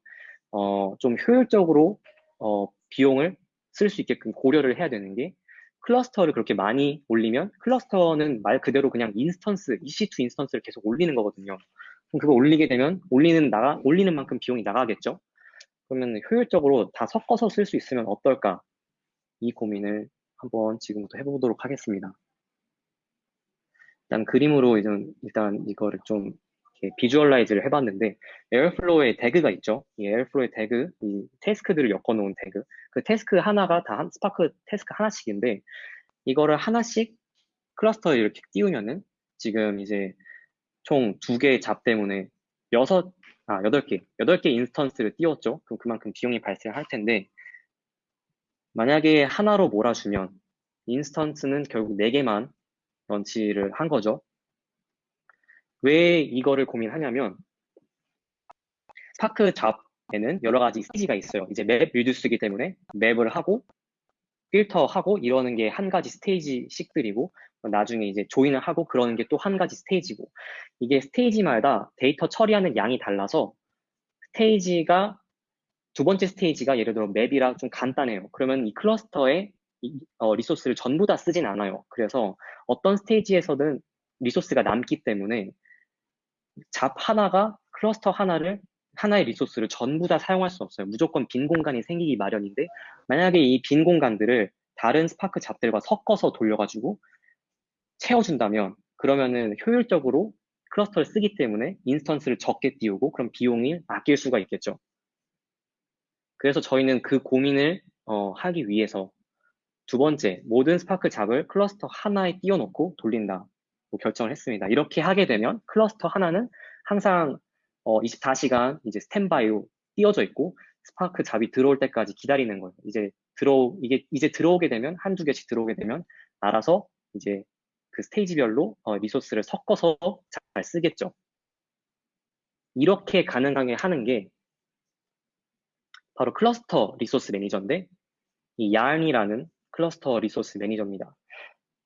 어, 좀 효율적으로 어, 비용을 쓸 수 있게끔 고려를 해야 되는 게 클러스터를 그렇게 많이 올리면 클러스터는 말 그대로 그냥 인스턴스, EC2 인스턴스를 계속 올리는 거거든요. 그럼 그거 올리게 되면 올리는 나가 올리는 만큼 비용이 나가겠죠. 그러면 효율적으로 다 섞어서 쓸 수 있으면 어떨까? 이 고민을 한번 지금부터 해보도록 하겠습니다. 일단 그림으로 일단, 일단 이거를 좀 visualize를 해봤는데 Airflow에 DAG가 있죠. 이 Airflow의 DAG, 이 task들을 엮어놓은 DAG. 그 task 하나가 다 한, Spark task 하나씩인데 이거를 하나씩 클러스터에 이렇게 띄우면은 지금 이제 총 두 개의 job 때문에 여섯, 아, 여덟 개, 여덟 개 instance를 띄웠죠. 그럼 그만큼 비용이 발생할 텐데 만약에 하나로 몰아주면 instance는 결국 네 개만 launch를 한 거죠. 왜 이거를 고민하냐면 Spark job에는 여러 가지 스테이지가 있어요. 이제 MapReduce기 때문에 map을 하고 필터하고 이러는 게 한 가지 스테이지씩들이고 나중에 이제 조인을 하고 그러는 게 또 한 가지 스테이지고 이게 스테이지마다 데이터 처리하는 양이 달라서 스테이지가 두 번째 스테이지가 예를 들어 map이라 좀 간단해요. 그러면 이 클러스터에 이, 어, resource를 전부 다 쓰진 않아요. 그래서 어떤 스테이지에서는 resource가 남기 때문에 job 하나가 클러스터 하나를 하나의 resource를 전부 다 사용할 수 없어요. 무조건 빈 공간이 생기기 마련인데 만약에 이 빈 공간들을 다른 Spark job들과 섞어서 돌려가지고 채워준다면 그러면은 효율적으로 클러스터를 쓰기 때문에 instance를 적게 띄우고 그럼 비용을 아낄 수가 있겠죠. 그래서 저희는 그 고민을 어, 하기 위해서 두 번째, 모든 Spark job을 클러스터 하나에 띄워놓고 돌린다. 고 결정을 했습니다. 이렇게 하게 되면 클러스터 하나는 항상 어, 24시간 이제 스탠바이로 띄워져 있고 Spark job이 들어올 때까지 기다리는 거예요. 이제 들어 이게 이제 들어오게 되면 한두 개씩 들어오게 되면 알아서 이제 그 스테이지별로 어, resource를 섞어서 잘 쓰겠죠. 이렇게 가능하게 하는 게 바로 클러스터 resource 매니저인데 이 yarn이라는 클러스터 resource 매니저입니다.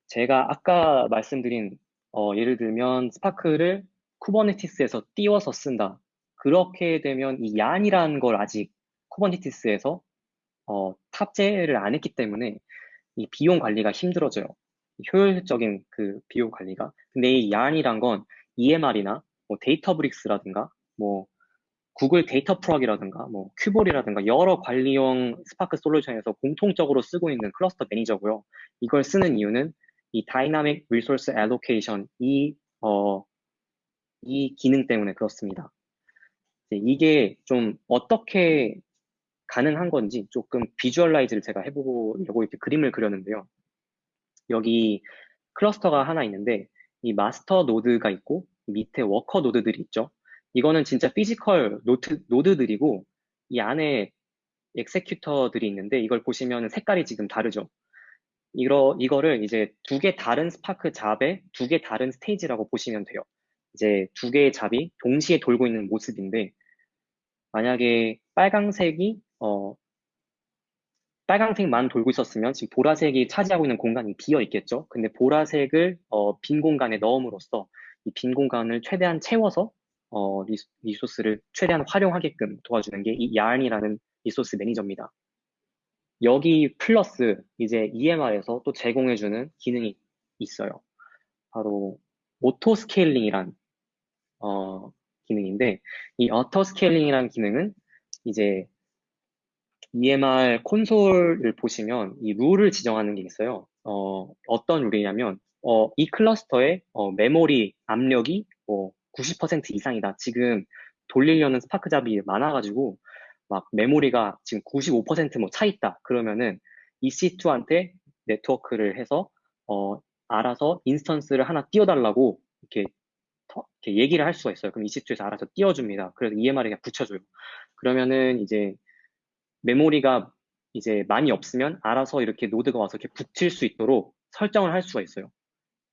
제가 아까 말씀드린 어, 예를 들면 Spark를 Kubernetes에서 띄워서 쓴다. 그렇게 되면 이 yarn이라는 걸 아직 Kubernetes에서 어, 탑재를 안 했기 때문에 이 비용 관리가 힘들어져요. 효율적인 그 비용 관리가. 근데 이 yarn이란 건 EMR이나 뭐 Databricks라든가 뭐 구글 Dataproc이라든가 뭐 Qubole이라든가 여러 관리용 스파크 솔루션에서 공통적으로 쓰고 있는 클러스터 매니저고요. 이걸 쓰는 이유는 이 dynamic resource allocation 이 어, 이 기능 때문에 그렇습니다. 이게 좀 어떻게 가능한 건지 조금 visualize를 제가 해보려고 이렇게 그림을 그렸는데요. 여기 클러스터가 하나 있는데 이 마스터 노드가 있고 밑에 워커 노드들이 있죠. 이거는 진짜 physical 노트, 노드들이고 이 안에 엑세큐터들이 있는데 이걸 보시면 색깔이 지금 다르죠. 이거, 이거를 이제 두 개 다른 Spark job의 두 개 다른 스테이지라고 보시면 돼요. 이제 두 개의 job이 동시에 돌고 있는 모습인데 만약에 빨강색이 어, 빨강색만 돌고 있었으면 지금 보라색이 차지하고 있는 공간이 비어 있겠죠. 근데 보라색을 어, 빈 공간에 넣음으로써 이 빈 공간을 최대한 채워서 어, resource를 최대한 활용하게끔 도와주는 게 이 yarn이라는 resource 매니저입니다. 여기 플러스 이제 EMR에서 또 제공해주는 기능이 있어요. 바로 auto scaling이란 어, 기능인데 이 auto scaling이란 기능은 이제 EMR 콘솔을 보시면 이 룰을 지정하는 게 있어요. 어, 어떤 룰이냐면 어, 이 클러스터의 어, 메모리 압력이 뭐 90% 이상이다. 지금 돌리려는 Spark job이 많아가지고 막 메모리가 지금 95%뭐 차 있다. 그러면은 EC2한테 네트워크를 해서 어, 알아서 instance를 하나 띄워달라고 이렇게, 더, 이렇게 얘기를 할 수가 있어요. 그럼 EC2에서 알아서 띄워줍니다. 그래서 EMR에 그냥 붙여줘요. 그러면은 이제 메모리가 이제 많이 없으면 알아서 이렇게 노드가 와서 이렇게 붙일 수 있도록 설정을 할 수가 있어요.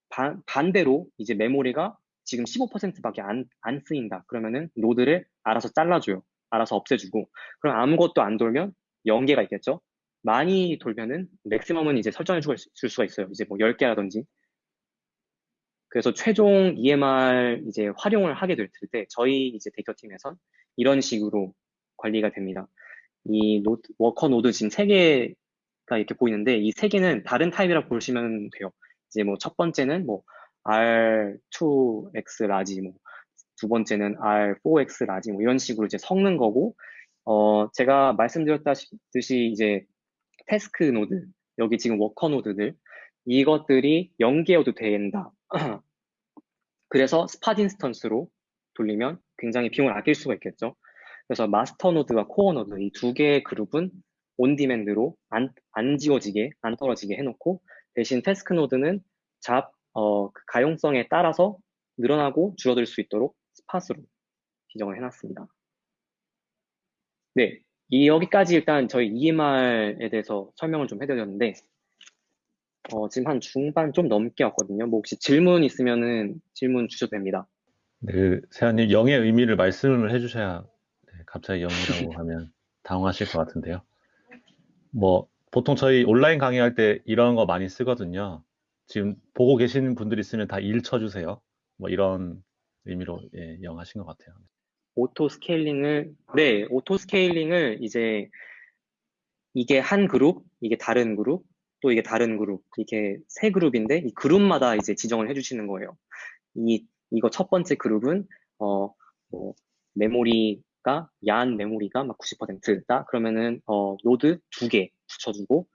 반, 반대로 이제 메모리가 지금 15%밖에 안, 안 쓰인다. 그러면은 노드를 알아서 잘라줘요. 알아서 없애주고. 그럼 아무것도 안 돌면 0개가 있겠죠? 많이 돌면은 maximum은 이제 설정해 줄 수가 있어요. 이제 뭐 10개라든지. 그래서 최종 EMR 이제 활용을 하게 될 때 저희 이제 데이터 팀에선 이런 식으로 관리가 됩니다. 이 노드, 워커 노드 지금 3개가 이렇게 보이는데 이 3개는 다른 타입이라고 보시면 돼요. 이제 뭐 첫 번째는 뭐 R2X large, 뭐, 두 번째는 R4X large, 뭐, 이런 식으로 이제 섞는 거고, 어, 제가 말씀드렸다시피 이제 task 노드, 여기 지금 워커 노드들, 이것들이 영 개여도 된다. 그래서 spot instance로 돌리면 굉장히 비용을 아낄 수가 있겠죠. 그래서 마스터 노드와 코어 노드 이 두 개의 그룹은 on demand로 안, 안 지워지게, 안 떨어지게 해놓고 대신 task 노드는 잡, 어, 그 가용성에 따라서 늘어나고 줄어들 수 있도록 스팟으로 지정을 해놨습니다. 네, 이 여기까지 일단 저희 EMR에 대해서 설명을 좀 해드렸는데 어, 지금 한 중반 좀 넘게 왔거든요. 뭐 혹시 질문 있으면은 질문 주셔도 됩니다. 네, 세아님 영의 의미를 말씀을 해주셔야 네, 갑자기 영이라고 하면 당황하실 것 같은데요. 뭐 보통 저희 온라인 강의할 때 이런 거 많이 쓰거든요. 지금 보고 계시는 분들 있으면 다 일 쳐주세요. 뭐 이런 의미로 예, 영하신 것 같아요. auto scaling을 네 auto scaling을 이제 이게 한 그룹 이게 다른 그룹 또 이게 다른 그룹 이게 세 그룹인데 이 그룹마다 이제 지정을 해주시는 거예요. 이 이거 첫 번째 그룹은 어 뭐 메모리 메모리가 YARN 메모리가 막 90%다 그러면은 어, 노드 두 개 붙여주고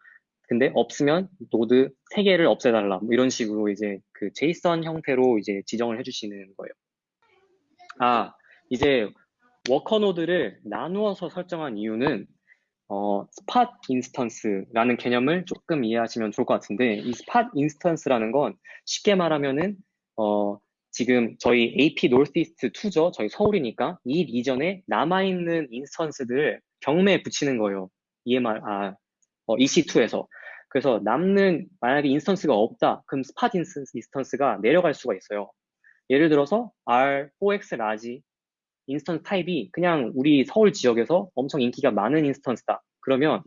근데 없으면 노드 세 개를 없애달라 뭐 이런 식으로 이제 그 JSON 형태로 이제 지정을 해주시는 거예요. 아 이제 워커 노드를 나누어서 설정한 이유는 어, spot instance라는 개념을 조금 이해하시면 좋을 것 같은데 이 spot instance라는 건 쉽게 말하면은 어, 지금 저희 AP Northeast 2죠. 저희 서울이니까 이 region에 남아있는 instance들을 경매에 붙이는 거예요. EMR, 아, 어, EC2에서. 그래서 남는, 만약에 instance가 없다. 그럼 spot instance가 내려갈 수가 있어요. 예를 들어서 R4X large instance 타입이 그냥 우리 서울 지역에서 엄청 인기가 많은 instance다. 그러면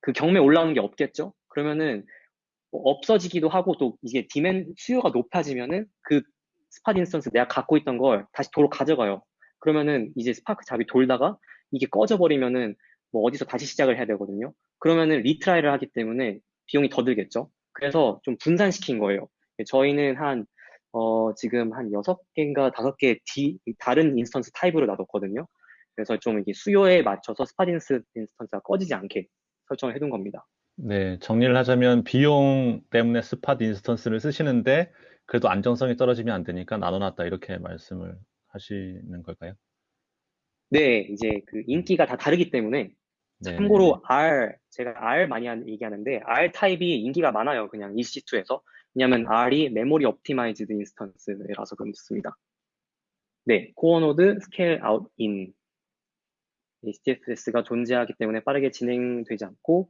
그 경매 올라오는 게 없겠죠? 그러면은 뭐 없어지기도 하고 또 이게 demand 수요가 높아지면은 그 spot instance 내가 갖고 있던 걸 다시 도로 가져가요. 그러면은 이제 Spark job이 돌다가 이게 꺼져버리면은 뭐 어디서 다시 시작을 해야 되거든요. 그러면은 retry를 하기 때문에 비용이 더 들겠죠. 그래서 좀 분산시킨 거예요. 저희는 한, 어, 지금 한 6개인가 5개 디, 다른 instance 타입으로 놔뒀거든요. 그래서 좀 이게 수요에 맞춰서 spot instance가 꺼지지 않게 설정을 해둔 겁니다. 네, 정리를 하자면 비용 때문에 spot instance를 쓰시는데 그래도 안정성이 떨어지면 안 되니까 나눠놨다 이렇게 말씀을 하시는 걸까요? 네, 이제 그 인기가 다 다르기 때문에 네, 참고로 R, 제가 R 많이 한- 얘기하는데 R 타입이 인기가 많아요. 그냥 EC2에서. 왜냐면 R이 memory optimized instance라서 그렇습니다. 네, core 노드 scale out in HDFS가 존재하기 때문에 빠르게 진행되지 않고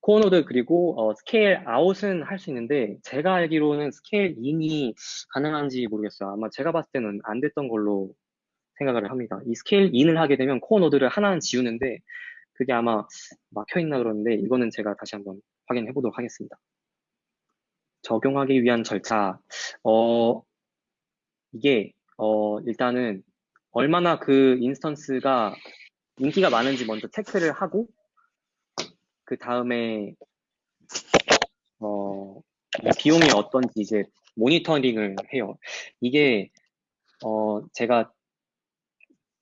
core 노드 그리고 어, scale out은 할 수 있는데 제가 알기로는 scale in이 가능한지 모르겠어요. 아마 제가 봤을 때는 안 됐던 걸로 생각을 합니다. 이 scale in을 하게 되면 core 노드를 하나는 지우는데 그게 아마 막혀 있나 그러는데 이거는 제가 다시 한번 확인해 보도록 하겠습니다. 적용하기 위한 절차, 어, 이게, 어, 일단은 얼마나 그 instance가 인기가 많은지 먼저 체크를 하고, 그 다음에, 어, 비용이 어떤지 이제 모니터링을 해요. 이게, 어, 제가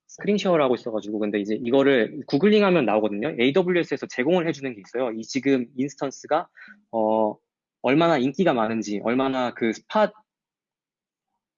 screen share를 하고 있어가지고, 근데 이제 이거를 구글링 하면 나오거든요. AWS에서 제공을 해주는 게 있어요. 이 지금 instance가, 어, 얼마나 인기가 많은지, 얼마나 그 spot,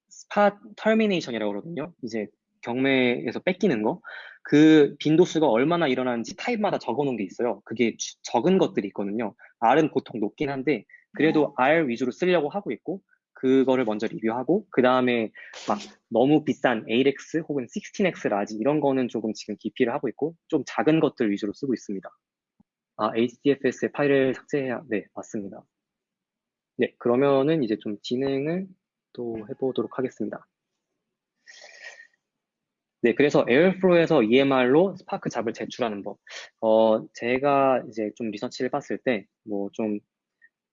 spot termination이라고 그러거든요. 이제 경매에서 뺏기는 거. 그 빈도수가 얼마나 일어나는지 타입마다 적어 놓은 게 있어요. 그게 주- 적은 것들이 있거든요. R은 보통 높긴 한데, 그래도 R 위주로 쓰려고 하고 있고, 그거를 먼저 리뷰하고, 그 다음에 막 너무 비싼 8X 혹은 16X large 이런 거는 조금 지금 기피를 하고 있고, 좀 작은 것들 위주로 쓰고 있습니다. 아, HDFS 파일을 삭제해야, 네, 맞습니다. 네, 그러면은 이제 좀 진행을 또 해보도록 하겠습니다. 네, 그래서 Airflow에서 EMR로 Spark job을 제출하는 법. 어, 제가 이제 좀 리서치를 봤을 때, 뭐 좀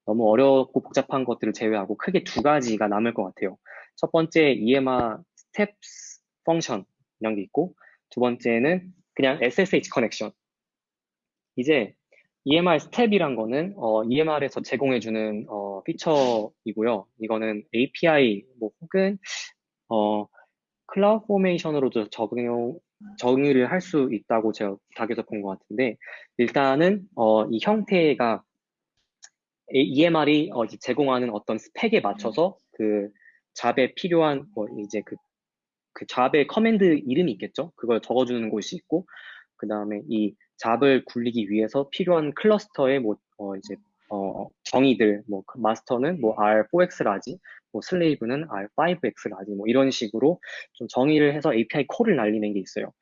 너무 어렵고 복잡한 것들을 제외하고 크게 두 가지가 남을 것 같아요. 첫 번째 EMR Steps function 이런 게 있고, 두 번째는 그냥 SSH connection. 이제 EMR Step이란 거는 어, EMR에서 제공해주는 어, feature이고요. 이거는 API 뭐 혹은 어, CloudFormation으로도 적용 정의를 할 수 있다고 제가 doc에서 본 것 같은데 일단은 어, 이 형태가 EMR이 어, 제공하는 어떤 스펙에 맞춰서 그 job에 필요한 뭐 이제 그, 그 job의 command 이름이 있겠죠? 그걸 적어주는 곳이 있고 그 다음에 이 job을 굴리기 위해서 필요한 cluster의 뭐 어, 이제 어, 정의들 뭐 master는 뭐 R4X large 뭐 slave는 R5X large 뭐 이런 식으로 좀 정의를 해서 API 콜을 날리는 게 있어요.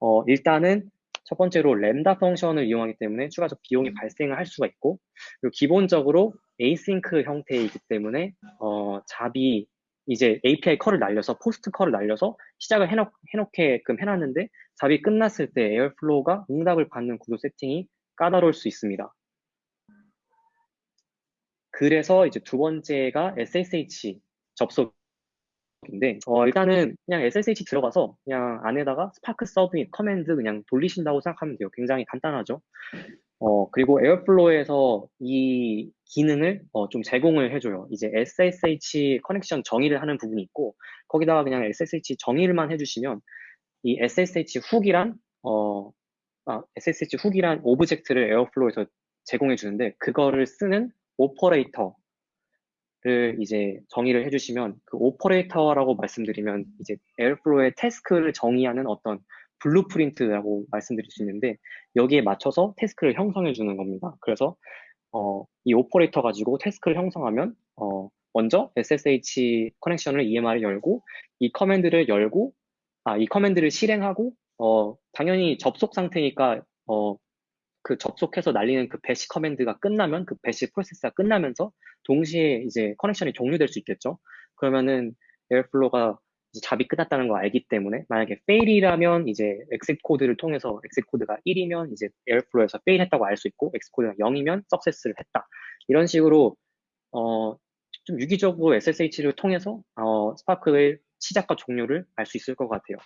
어, 일단은 첫 번째로 Lambda function을 이용하기 때문에 추가적 비용이 발생을 할 수가 있고 그리고 기본적으로 async 형태이기 때문에 어, job이 이제 API 컬을 날려서 POST call을 날려서 시작을 해놓, 해놓게끔 해놨는데 job이 끝났을 때 Airflow가 응답을 받는 구조 세팅이 까다로울 수 있습니다. 그래서 이제 두 번째가 SSH 접속인데 어, 일단은 그냥 SSH 들어가서 그냥 안에다가 Spark submit command 그냥 돌리신다고 생각하면 돼요. 굉장히 간단하죠. 어, 그리고 Airflow에서 이 기능을 어, 좀 제공을 해줘요. 이제 SSH connection 정의를 하는 부분이 있고 거기다가 그냥 SSH 정의를만 해주시면 이 SSH 훅이란 어, 아, SSH 훅이란 오브젝트를 에어플로우에서 제공해 주는데 그거를 쓰는 operator를 이제 정의를 해주시면 그 operator라고 말씀드리면 이제 Airflow의 task를 정의하는 어떤 blueprint라고 말씀드릴 수 있는데 여기에 맞춰서 task를 형성해 주는 겁니다. 그래서 어, 이 operator 가지고 task를 형성하면 어, 먼저 SSH connection을 EMR을 열고 이 command를 열고 아, 이 command를 실행하고 어, 당연히 접속 상태니까 어, 그 접속해서 날리는 그 bash command가 끝나면 그 bash 프로세스가 끝나면서 동시에 이제 connection이 종료될 수 있겠죠. 그러면은 Airflow가 이제 job이 끝났다는 걸 알기 때문에 만약에 fail이라면 이제 exit 코드를 통해서 exit 코드가 1이면 이제 Airflow에서 fail 했다고 알 수 있고 exit 코드가 0이면 success를 했다. 이런 식으로 어, 좀 유기적으로 SSH를 통해서 어, Spark의 시작과 종료를 알 수 있을 것 같아요.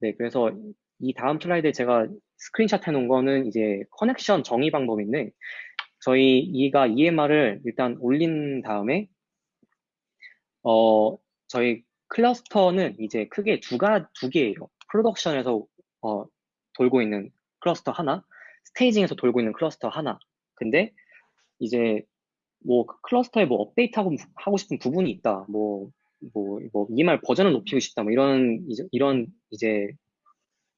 네, 그래서 이 다음 슬라이드에 제가 스크린샷 해놓은 거는 이제 connection 정의 방법인데 저희 이가 EMR을 일단 올린 다음에 어 저희 클러스터는 이제 크게 두가 두 개예요. production에서 어, 돌고 있는 클러스터 하나, staging에서 돌고 있는 클러스터 하나. 근데 이제 뭐 클러스터에 뭐 업데이트하고 하고 싶은 부분이 있다. 뭐 뭐, 뭐, EMR 버전을 높이고 싶다. 뭐 이런, 이제, 이런 이제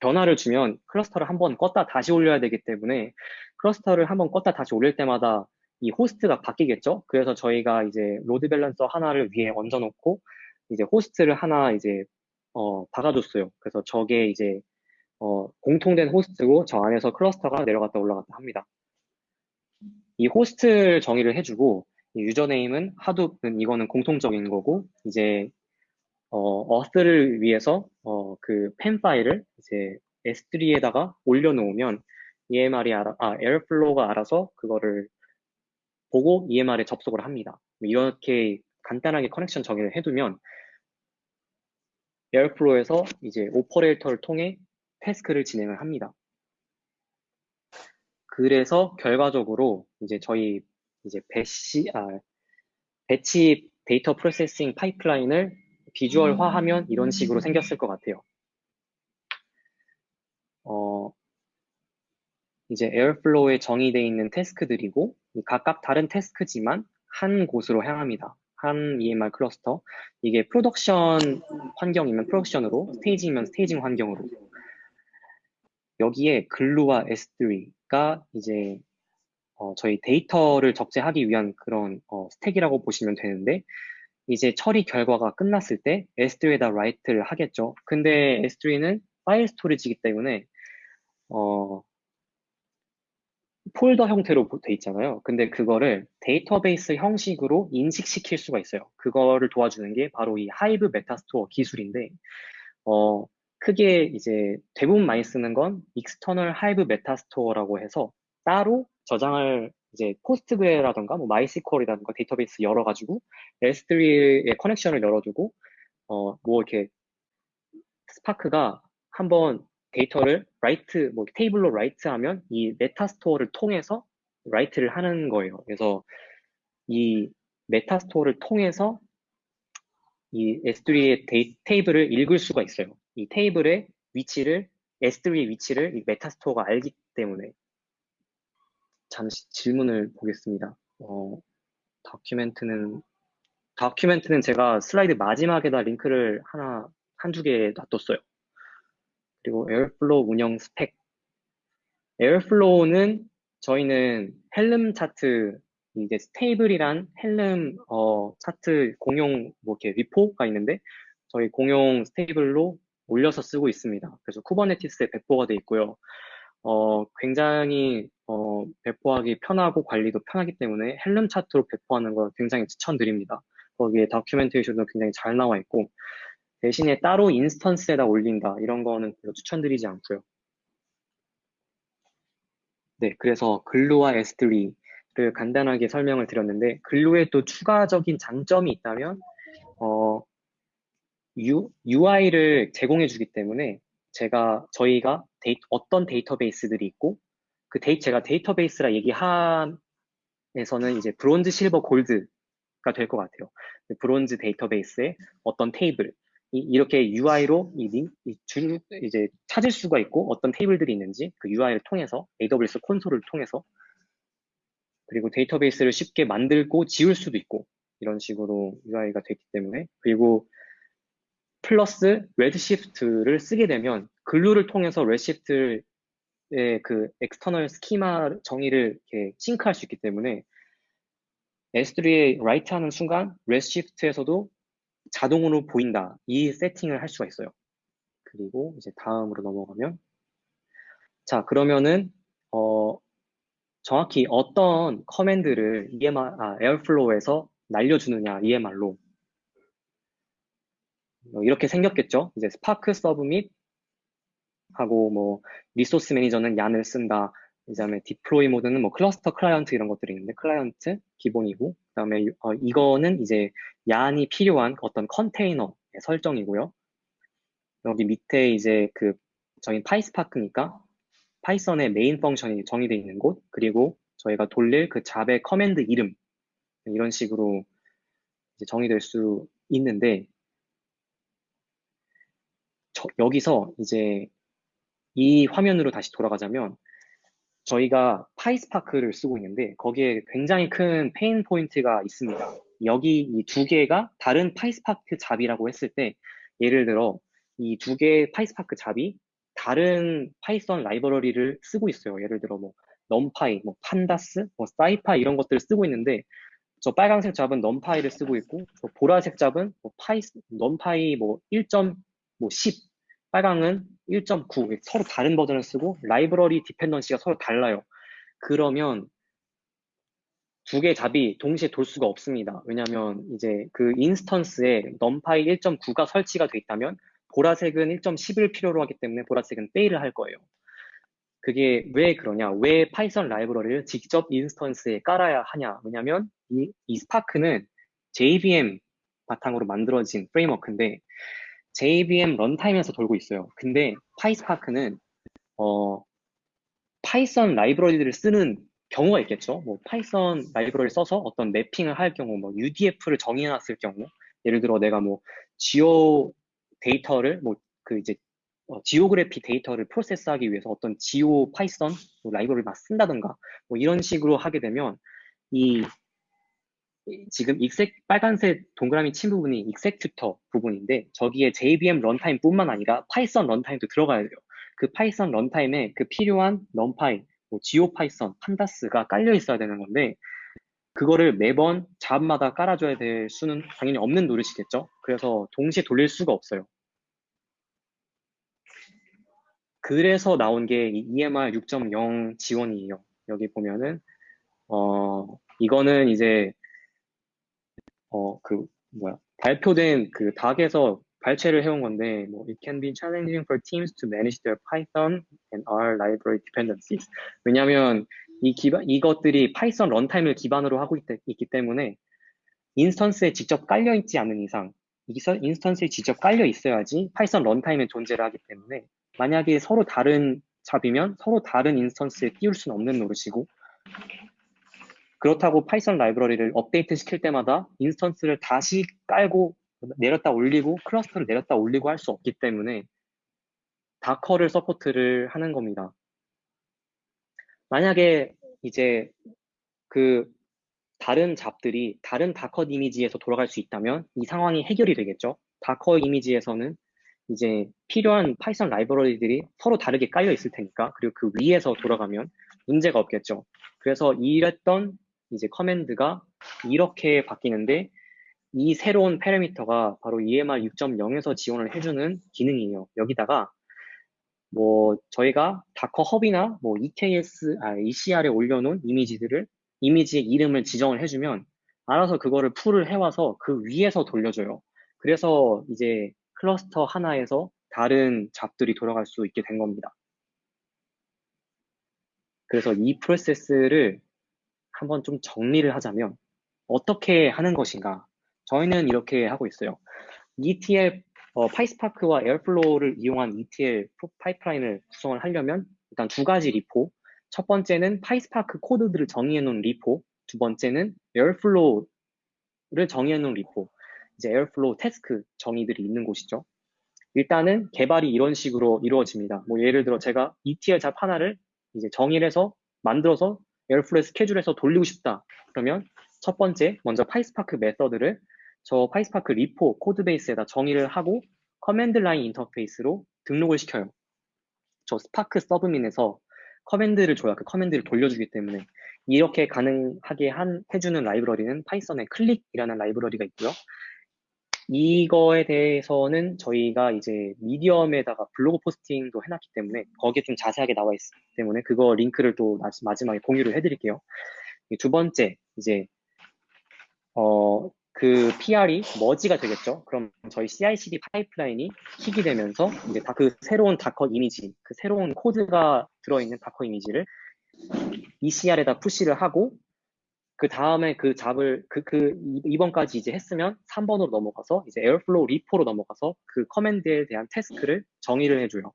변화를 주면 클러스터를 한번 껐다 다시 올려야 되기 때문에 클러스터를 한번 껐다 다시 올릴 때마다 이 host가 바뀌겠죠. 그래서 저희가 이제 load balancer 하나를 위에 얹어놓고 이제 host를 하나 이제 어, 박아줬어요. 그래서 저게 이제 어, 공통된 host고 저 안에서 클러스터가 내려갔다 올라갔다 합니다. 이 호스트 정의를 해주고 이 username은 Hadoop은 이거는 공통적인 거고 이제 어, 어스를 위해서 어, 그 pem 파일을 이제 S3에다가 올려놓으면 EMR이 알아, 아, Airflow가 알아서 그거를 보고 EMR에 접속을 합니다. 이렇게 간단하게 connection 정의를 해두면 Airflow에서 이제 operator를 통해 task를 진행을 합니다. 그래서 결과적으로 이제 저희 이제 bash, 아, batch 데이터 processing 파이프라인을 visual화하면 이런 식으로 생겼을 것 같아요. 어, 이제 Airflow에 정의되어 있는 task들이고 각각 다른 task지만 한 곳으로 향합니다. 한 EMR 클러스터. 이게 production 환경이면 production으로, staging이면 staging 환경으로. 여기에 Glue와 S3가 이제 어, 저희 데이터를 적재하기 위한 그런 어, stack이라고 보시면 되는데 이제 처리 결과가 끝났을 때 S3에다 write를 하겠죠. 근데 S3는 파일 storage이기 때문에 어, 폴더 형태로 돼 있잖아요. 근데 그거를 데이터베이스 형식으로 인식시킬 수가 있어요. 그거를 도와주는 게 바로 이 Hive metastore 기술인데, 어, 크게 이제 대부분 많이 쓰는 건 external Hive metastore라고 해서 따로 저장을 이제 Postgre라던가 뭐 MySQL이라던가 데이터베이스 열어가지고 S3의 connection을 열어두고 어 뭐 이렇게 Spark가 한번 데이터를 write 뭐 테이블로 write 하면 이 metastore를 통해서 write를 하는 거예요. 그래서 이 metastore를 통해서 이 S3의 데이, 테이블을 읽을 수가 있어요. 이 테이블의 위치를 S3의 위치를 이 metastore가 알기 때문에 잠시 질문을 보겠습니다. 어, document는 document는 제가 슬라이드 마지막에다 링크를 하나 한두 개 놔뒀어요. 그리고 Airflow 운영 스펙. Airflow는 저희는 Helm 차트 이제 stable이란 Helm 어, 차트 공용 뭐 이렇게 repo가 있는데 저희 공용 stable로 올려서 쓰고 있습니다. 그래서 Kubernetes에 배포가 돼 있고요. 어, 굉장히 어, 배포하기 편하고 관리도 편하기 때문에 헬름 차트로 배포하는 걸 굉장히 추천드립니다. 거기에 다큐멘테이션도 굉장히 잘 나와 있고 대신에 따로 인스턴스에다 올린다 이런 거는 별로 추천드리지 않고요. 네, 그래서 글루와 S3를 간단하게 설명을 드렸는데 글루에 또 추가적인 장점이 있다면 어, UI를 제공해 주기 때문에 제가 저희가 데이, 어떤 데이터베이스들이 있고 그 데이 제가 데이터베이스라 얘기함에서는 이제 bronze, silver, gold가 될 것 같아요. bronze 데이터베이스에 어떤 테이블 이, 렇게 UI로 이, 링- 이 줄, 이제 찾을 수가 있고 어떤 테이블들이 있는지 그 UI를 통해서 AWS 콘솔을 통해서 그리고 데이터베이스를 쉽게 만들고 지울 수도 있고 이런 식으로 UI가 됐기 때문에 그리고 플러스 Redshift를 쓰게 되면 Glue를 통해서 Redshift의 그 external schema 정의를 이렇게 sync할 수 있기 때문에 S3에 write 하는 순간 Redshift에서도 자동으로 보인다. 이 세팅을 할 수가 있어요. 그리고 이제 다음으로 넘어가면 자 그러면은 어 정확히 어떤 command를 EMR, 아, Airflow에서 날려주느냐 EMR로 어, 이렇게 생겼겠죠. 이제 Spark submit 하고 뭐 리소스 매니저는 얀을 쓴다. 그 다음에 deploy 모드는 뭐 클러스터 client 이런 것들이 있는데 client 기본이고 그다음에 어, 이거는 이제 얀이 필요한 어떤 컨테이너의 설정이고요. 여기 밑에 이제 그 저희 PySpark니까 Python의 main function이 정의되어 있는 곳 그리고 저희가 돌릴 그 job의 command 이름 이런 식으로 정의될 수 있는데 저- 여기서 이제 이 화면으로 다시 돌아가자면 저희가 PySpark를 쓰고 있는데 거기에 굉장히 큰 pain point가 있습니다. 여기 이 두 개가 다른 PySpark job이라고 했을 때 예를 들어 이 두 개의 PySpark job이 다른 Python 라이브러리를 쓰고 있어요. 예를 들어 뭐 NumPy, 뭐 Pandas, 뭐 SciPy 이런 것들을 쓰고 있는데 저 빨간색 job은 NumPy를 쓰고 있고 저 보라색 job은 뭐 파이 NumPy 뭐 1.10 빨강은 1.9 서로 다른 버전을 쓰고 라이브러리 dependency가 서로 달라요. 그러면 두 개의 job이 동시에 돌 수가 없습니다. 왜냐하면 이제 그 instance에 NumPy 1.9가 설치가 돼 있다면 보라색은 1.11 필요로 하기 때문에 보라색은 fail을 할 거예요. 그게 왜 그러냐? 왜 Python 라이브러리를 직접 instance에 깔아야 하냐? 왜냐면 이, 이 Spark는 JVM 바탕으로 만들어진 프레임워크인데 JVM 런타임에서 돌고 있어요. 근데 PySpark는 어, Python 라이브러리들을 쓰는 경우가 있겠죠. 뭐 Python 라이브러리를 써서 어떤 mapping을 할 경우, 뭐 UDF를 정의해놨을 경우, 예를 들어 내가 뭐 지오 데이터를 뭐 그 이제 어, geography 데이터를 프로세스하기 위해서 어떤 geo Python 뭐 라이브러리를 막 쓴다든가 뭐 이런 식으로 하게 되면 이 이- 지금 exec 빨간색 동그라미 친 부분이 executor 부분인데 저기에 JVM runtime 뿐만 아니라 Python runtime도 들어가야 돼요. 그 Python runtime에 그 필요한 NumPy, 뭐 geo Python, Pandas가 깔려 있어야 되는 건데 그거를 매번 잡마다 깔아줘야 될 수는 당연히 없는 노릇이겠죠. 그래서 동시에 돌릴 수가 없어요. 그래서 나온 게이 EMR 6.0 지원이에요. 여기 보면은 어 이거는 이제 어 그 뭐야 발표된 그 닥에서 발췌를 해온 건데 뭐 it can be challenging for teams to manage their Python and R library dependencies. 왜냐하면 이 기반 이것들이 Python runtime을 기반으로 하고 있, 있기 때문에 instance에 직접 깔려 있지 않은 이상 이 instance에 직접 깔려 있어야지 Python runtime에 존재를 하기 때문에 만약에 서로 다른 job이면 서로 다른 instance에 띄울 수는 없는 노릇이고 그렇다고 Python 라이브러리를 업데이트 시킬 때마다 instance를 다시 깔고 내렸다 올리고 cluster를 내렸다 올리고 할 수 없기 때문에 Docker를 support를 하는 겁니다. 만약에 이제 그 다른 job들이 다른 Docker 이미지에서 돌아갈 수 있다면 이 상황이 해결이 되겠죠. Docker 이미지에서는 이제 필요한 Python 라이브러리들이 서로 다르게 깔려 있을 테니까 그리고 그 위에서 돌아가면 문제가 없겠죠. 그래서 이랬던 이제 command가 이렇게 바뀌는데 이 새로운 파라미터가 바로 EMR 6.0에서 지원을 해주는 기능이에요. 여기다가 뭐 저희가 다커 헙이나 뭐 EKS, 아, ECR에 올려놓은 이미지들을 이미지의 이름을 지정을 해주면 알아서 그거를 풀을 해와서 그 위에서 돌려줘요. 그래서 이제 클러스터 하나에서 다른 잡들이 돌아갈 수 있게 된 겁니다. 그래서 이 프로세스를 한번 좀 정리를 하자면 어떻게 하는 것인가? 저희는 이렇게 하고 있어요. ETL 어, PySpark와 Airflow를 이용한 ETL 파이프라인을 구성을 하려면 일단 두 가지 repo. 첫 번째는 PySpark 코드들을 정의해 놓은 repo. 두 번째는 Airflow를 정의해 놓은 repo. 이제 Airflow task 정의들이 있는 곳이죠. 일단은 개발이 이런 식으로 이루어집니다. 뭐 예를 들어 제가 ETL job 하나를 이제 정의를 해서 만들어서 Airflow 스케줄에서 돌리고 싶다. 그러면 첫 번째 먼저 PySpark method를 저 PySpark repo code base에다 정의를 하고 command line interface로 등록을 시켜요. 저 Spark submit에서 command를 줘야 그 command를 돌려주기 때문에 이렇게 가능하게 한, 해주는 라이브러리는 Python의 Click이라는 라이브러리가 있고요. 이거에 대해서는 저희가 이제 Medium에다가 블로그 posting도 해놨기 때문에 거기에 좀 자세하게 나와 있기 때문에 그거 링크를 또 마지막에 공유를 해드릴게요. 두 번째, 이제, 어, 그 PR이 merge가 되겠죠. 그럼 저희 CI/CD 파이프라인이 kick이 되면서 이제 다 그 새로운 Docker 이미지, 그 새로운 코드가 들어있는 Docker 이미지를 ECR에다 push를 하고 그 다음에 그 job을 그, 그 2번까지 이제 했으면 3번으로 넘어가서 이제 Airflow repo로 넘어가서 그 command에 대한 task를 정의를 해줘요.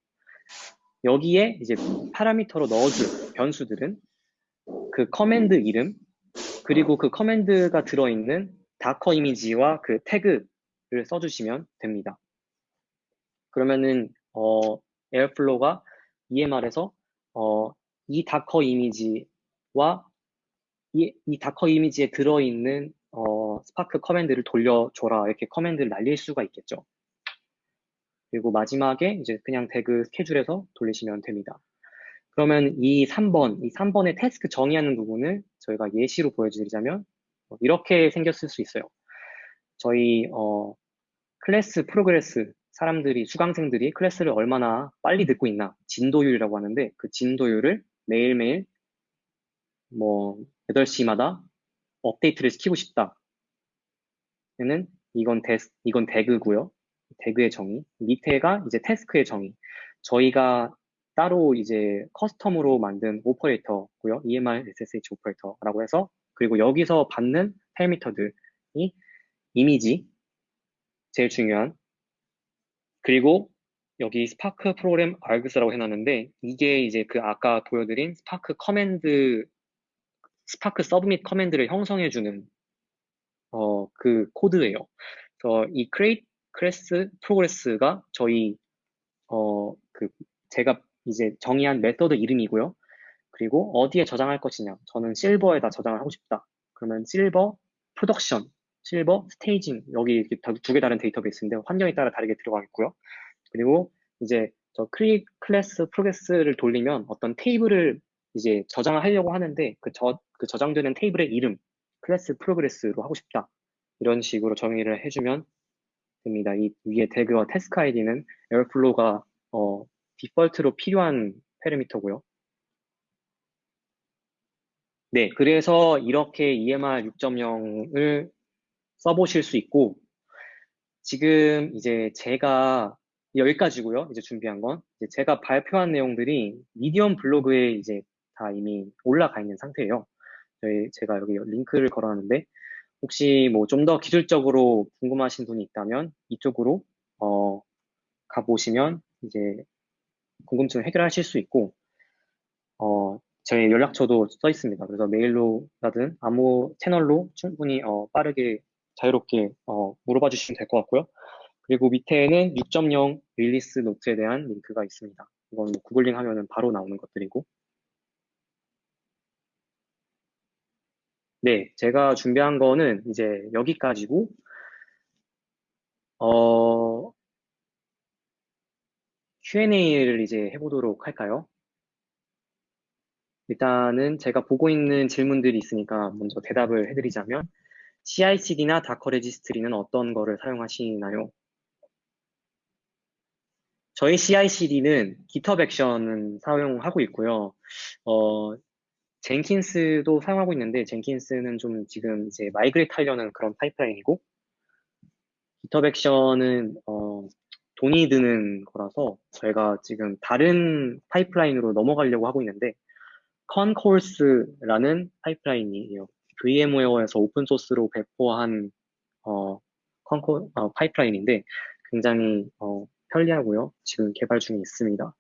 여기에 이제 파라미터로 넣어줄 변수들은 그 command 이름 그리고 그 command가 들어있는 Docker 이미지와 그 태그를 써주시면 됩니다. 그러면은 어, Airflow가 EMR에서 어, 이 Docker 이미지와 이, 이 Docker 이미지에 들어있는 어, Spark command를 돌려줘라 이렇게 command를 날릴 수가 있겠죠. 그리고 마지막에 이제 그냥 DAG 스케줄에서 돌리시면 됩니다. 그러면 이 3번, 이 3번의 task 정의하는 부분을 저희가 예시로 보여드리자면 어, 이렇게 생겼을 수 있어요. 저희 어, class progress 사람들이 수강생들이 클래스를 얼마나 빨리 듣고 있나 진도율이라고 하는데 그 진도율을 매일매일 뭐 8시마다 업데이트를 시키고 싶다. 는 이건 데 이건 DAG고요. DAG의 정의. 밑에가 이제 task의 정의. 저희가 따로 이제 custom으로 만든 operator고요. EMR SSH operator라고 해서 그리고 여기서 받는 파라미터들이 이미지 제일 중요한 그리고 여기 Spark program args라고 해놨는데 이게 이제 그 아까 보여드린 Spark command Spark submit command를 형성해주는 어, 그 코드예요. 그래서 이 create class progress가 저희 어, 그 제가 이제 정의한 method 이름이고요. 그리고 어디에 저장할 것이냐. 저는 silver에다 저장을 하고 싶다. 그러면 silver production, silver staging 여기 두개 다른 데이터베이스인데 환경에 따라 다르게 들어가겠고요. 그리고 이제 저 create class progress를 돌리면 어떤 테이블을 이제 저장을 하려고 하는데 그, 저, 그 저장되는 테이블의 이름 class progress로 하고 싶다. 이런 식으로 정의를 해주면 됩니다. 이 위에 태그와 task ID는 Airflow가 어, 디폴트로 필요한 parameter고요. 네, 그래서 이렇게 EMR 6.0을 써보실 수 있고 지금 이제 제가 여기까지고요. 이제 준비한 건 이제 제가 발표한 내용들이 미디엄 블로그에 이제 다 이미 올라가 있는 상태예요. 저희 제가 여기 링크를 걸어놨는데 혹시 뭐 좀 더 기술적으로 궁금하신 분이 있다면 이쪽으로 어, 가보시면 이제 궁금증을 해결하실 수 있고 어, 저희 연락처도 써 있습니다. 그래서 메일로라든 아무 채널로 충분히 어, 빠르게 자유롭게 어, 물어봐 주시면 될 것 같고요. 그리고 밑에는 6.0 release note에 대한 링크가 있습니다. 이건 뭐 구글링 하면은 바로 나오는 것들이고 네, 제가 준비한 거는 이제 여기까지고 어, Q&A를 이제 해보도록 할까요? 일단은 제가 보고 있는 질문들이 있으니까 먼저 대답을 해드리자면 CI/CD나 Docker registry는 어떤 거를 사용하시나요? 저희 CI/CD는 GitHub 액션은 사용하고 있고요. 어, Jenkins도 사용하고 있는데 Jenkins는 좀 지금 이제 migrate 하려는 그런 파이프라인이고 GitHub 액션은 어, 돈이 드는 거라서 저희가 지금 다른 파이프라인으로 넘어가려고 하고 있는데 Concourse라는 파이프라인이에요. VMware에서 오픈소스로 배포한 어, Concour-, 어, 파이프라인인데 굉장히 어, 편리하고요. 지금 개발 중에 있습니다.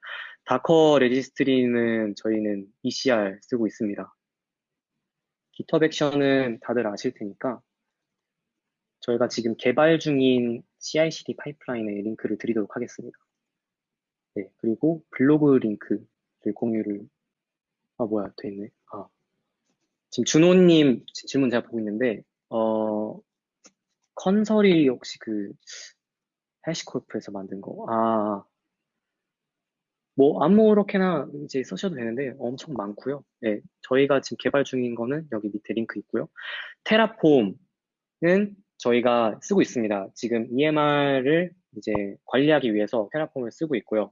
Docker registry는 저희는 ECR 쓰고 있습니다. GitHub 액션은 다들 아실 테니까 저희가 지금 개발 중인 CI/CD 파이프라인에 링크를 드리도록 하겠습니다. 네, 그리고 블로그 링크를 공유를 아 뭐야 돼 있네. 아 지금 준호님 지- 질문 제가 보고 있는데 어 컨설이 혹시 그 해시코프에서 만든 거? 아, 뭐 아무렇게나 이제 쓰셔도 되는데 엄청 많고요. 네, 저희가 지금 개발 중인 거는 여기 밑에 링크 있고요. 테라폼은 저희가 쓰고 있습니다. 지금 EMR을 이제 관리하기 위해서 Terraform을 쓰고 있고요.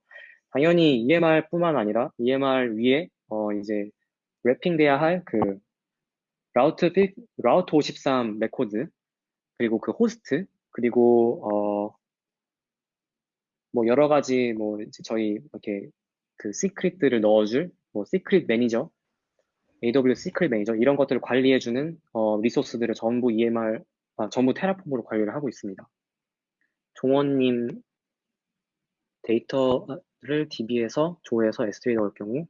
당연히 EMR뿐만 아니라 EMR 위에 어 이제 wrapping돼야 할 그 Route 픽, Route 53 레코드 그리고 그 호스트 그리고 어 뭐 여러 가지 뭐 저희 이렇게 그 secret들을 넣어줄 뭐 secret manager, AWS Secret Manager 이런 것들을 관리해주는 어, resource들을 전부 EMR, 아, 전부 테라폼으로 관리를 하고 있습니다. 종원님 데이터를 DB에서 조회해서 S3에 넣을 경우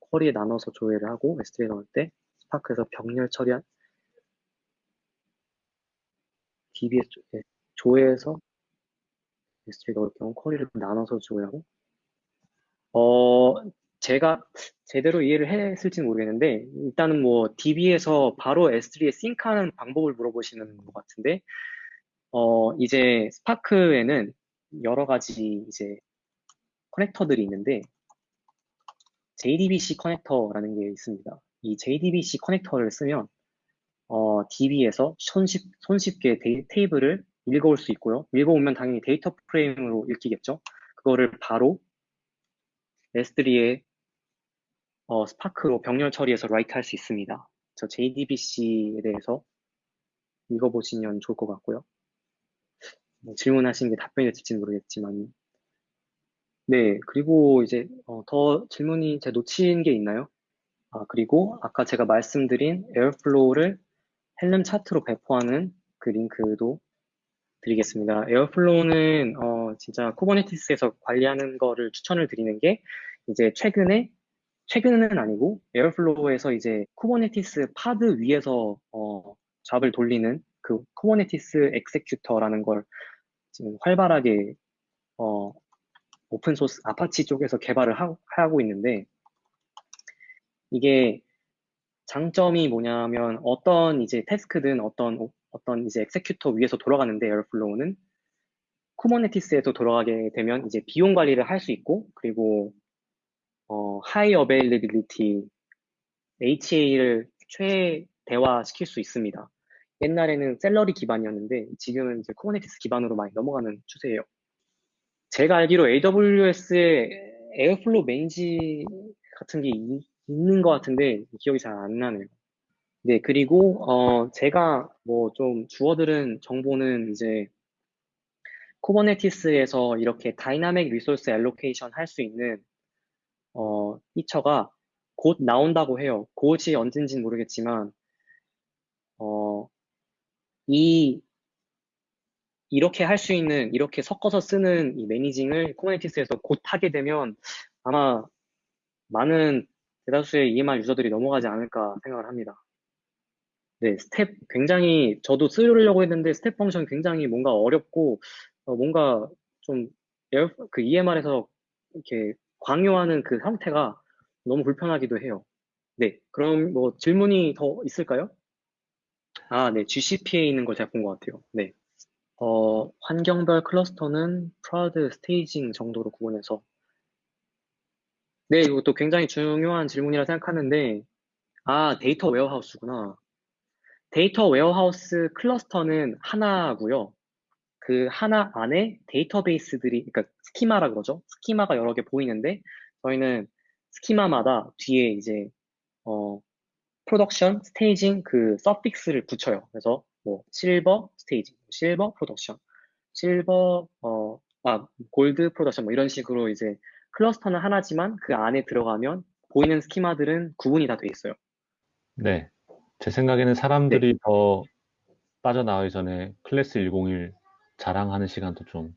쿼리에 나눠서 조회를 하고 S3에 넣을 때 스파크에서 병렬 처리한 DB에 조회해서 S3에 넣을 경우 쿼리를 나눠서 조회하고 어 제가 제대로 이해를 했을지는 모르겠는데 일단은 뭐 DB에서 바로 S3에 싱크하는 방법을 물어보시는 것 같은데 어 이제 Spark에는 여러 가지 이제 커넥터들이 있는데 JDBC 커넥터라는 게 있습니다. 이 JDBC 커넥터를 쓰면 어, DB에서 손쉽, 손쉽게 데이, 테이블을 읽어올 수 있고요. 읽어오면 당연히 data frame으로 읽히겠죠. 그거를 바로 S3에 어, Spark로 병렬 처리해서 write 할 수 있습니다. 저 JDBC에 대해서 읽어보시면 좋을 것 같고요. 뭐 질문하신 게 답변이 될지는 모르겠지만 네, 그리고 이제 어, 더 질문이 제 놓친 게 있나요? 아, 그리고 아까 제가 말씀드린 Airflow를 Helm chart로 배포하는 그 링크도 드리겠습니다. Airflow는 어, 진짜 Kubernetes에서 관리하는 거를 추천을 드리는 게 이제 최근에 최근은 아니고 Airflow에서 이제 Kubernetes pod 위에서 어, job을 돌리는 그 Kubernetes executor라는 걸 지금 활발하게 어, 오픈 소스 아파치 쪽에서 개발을 하, 하고 있는데 이게 장점이 뭐냐면 어떤 이제 task든 어떤 오- 어떤 이제 executor 위에서 돌아가는데 Airflow는 Kubernetes에서 돌아가게 되면 이제 비용 관리를 할 수 있고 그리고 어, high availability HA를 최대화시킬 수 있습니다. 옛날에는 셀러리 기반이었는데 지금은 이제 Kubernetes 기반으로 많이 넘어가는 추세예요. 제가 알기로 AWS에 Airflow manage 같은 게 이- 있는 것 같은데 기억이 잘 안 나네요. 네, 그리고 어, 제가 뭐 좀 주워들은 정보는 이제 Kubernetes에서 이렇게 dynamic resource allocation 할 수 있는 어, 피처가 곧 나온다고 해요. 곧이 언젠지는 모르겠지만 어, 이 이렇게 할 수 있는 이렇게 섞어서 쓰는 이 managing을 Kubernetes에서 곧 하게 되면 아마 많은 대다수의 EMR 유저들이 넘어가지 않을까 생각을 합니다. 네, 스텝 굉장히 저도 쓰려고 했는데 step function 굉장히 뭔가 어렵고 어, 뭔가 좀 그 EMR에서 이렇게 강요하는 그 형태가 너무 불편하기도 해요. 네, 그럼 뭐 질문이 더 있을까요? 아, 네, GCP에 있는 걸 제가 본 것 같아요. 네. 어, 환경별 클러스터는 prod staging 정도로 구분해서 네, 이것도 굉장히 중요한 질문이라 생각하는데 아, data warehouse구나. data warehouse 클러스터는 하나고요. 그 하나 안에 데이터베이스들이, 그러니까 스키마라 그러죠. 스키마가 여러 개 보이는데 저희는 스키마마다 뒤에 이제 어 production, staging 그 suffix를 붙여요. 그래서 뭐 silver staging, silver production, silver 어 아 gold production 뭐 이런 식으로 이제 클러스터는 하나지만 그 안에 들어가면 보이는 스키마들은 구분이 다 돼 있어요. 네. 제 생각에는 사람들이 더 빠져나가기 전에 클래스 101 자랑하는 시간도 좀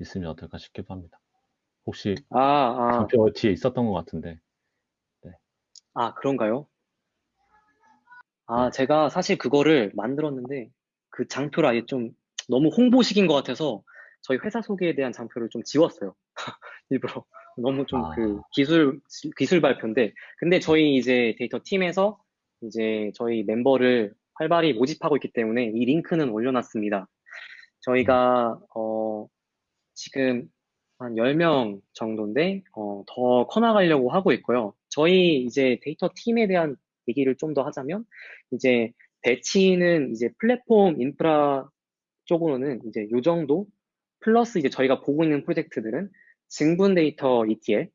있으면 어떨까 싶기도 합니다. 혹시 아, 아, 장표 뒤에 있었던 것 같은데. 아, 그런가요? 아, 네. 제가 사실 그거를 만들었는데, 그 장표를 아예 좀 너무 홍보식인 것 같아서 저희 회사 소개에 대한 장표를 좀 지웠어요. 일부러. 너무 좀 아. 그 기술, 기술 발표인데. 근데 저희 이제 데이터 팀에서 이제 저희 멤버를 활발히 모집하고 있기 때문에 이 링크는 올려놨습니다. 저희가, 어, 지금 한 10명 정도인데, 어, 더 커나가려고 하고 있고요. 저희 이제 데이터 팀에 대한 얘기를 좀 더 하자면, 이제 배치는 이제 플랫폼 인프라 쪽으로는 이제 요 정도, 플러스 이제 저희가 보고 있는 프로젝트들은 증분 데이터 ETL,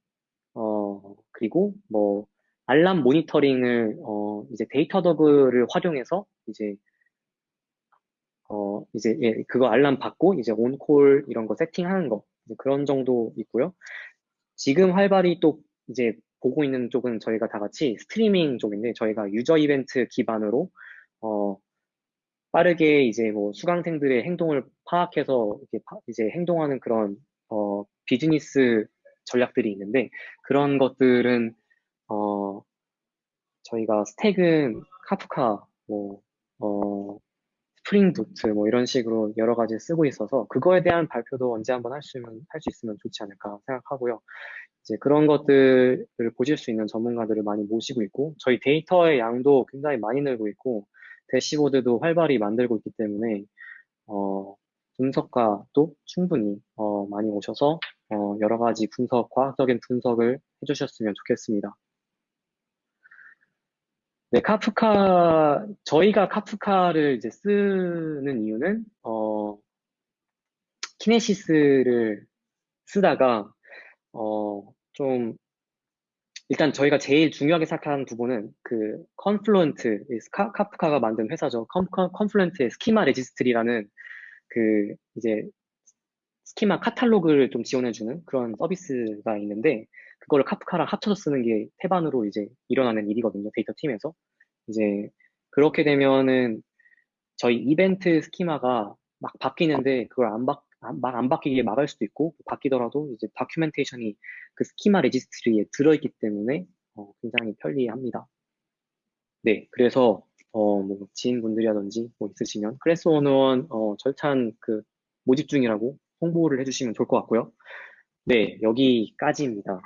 어, 그리고 뭐, 알람 모니터링을, 어, 이제 Datadog을 활용해서 이제 어, 이제, 예, 그거 알람 받고, 이제 on-call 이런 거 세팅하는 거, 그런 정도 있고요. 지금 활발히 또 이제 보고 있는 쪽은 저희가 다 같이 스트리밍 쪽인데, 저희가 유저 이벤트 기반으로, 어, 빠르게 이제 뭐 수강생들의 행동을 파악해서 이제 행동하는 그런, 어, 비즈니스 전략들이 있는데, 그런 것들은, 어, 저희가 스택은 카프카, 뭐, 어, Spring Boot 뭐 이런 식으로 여러 가지 쓰고 있어서 그거에 대한 발표도 언제 한번 할 수 있으면 할 수 있으면 좋지 않을까 생각하고요. 이제 그런 것들을 보실 수 있는 전문가들을 많이 모시고 있고 저희 데이터의 양도 굉장히 많이 늘고 있고 대시보드도 활발히 만들고 있기 때문에 어, 분석가도 충분히 어, 많이 오셔서 어, 여러 가지 분석 과학적인 분석을 해주셨으면 좋겠습니다. 네, 카프카, 저희가 카프카를 이제 쓰는 이유는, 어, 키네시스를 쓰다가, 어, 좀, 일단 저희가 제일 중요하게 생각하는 부분은 그 Confluent, Kafka가 만든 회사죠. 컨, 컨, Confluent의 Schema Registry라는 그 이제 스키마 카탈로그를 좀 지원해주는 그런 서비스가 있는데, 그거를 Kafka랑 합쳐서 쓰는 게 태반으로 이제 일어나는 일이거든요. 데이터 팀에서. 이제 그렇게 되면은 저희 이벤트 스키마가 막 바뀌는데 그걸 안 바, 막안 바뀌게 막을 수도 있고 바뀌더라도 이제 documentation이 그 스키마 레지스트리에 들어있기 때문에 어, 굉장히 편리합니다. 네, 그래서 어, 뭐 지인분들이라든지 뭐 있으시면 클래스 101 어, 절찬 그 모집 중이라고 홍보를 해주시면 좋을 것 같고요. 네, 여기까지입니다.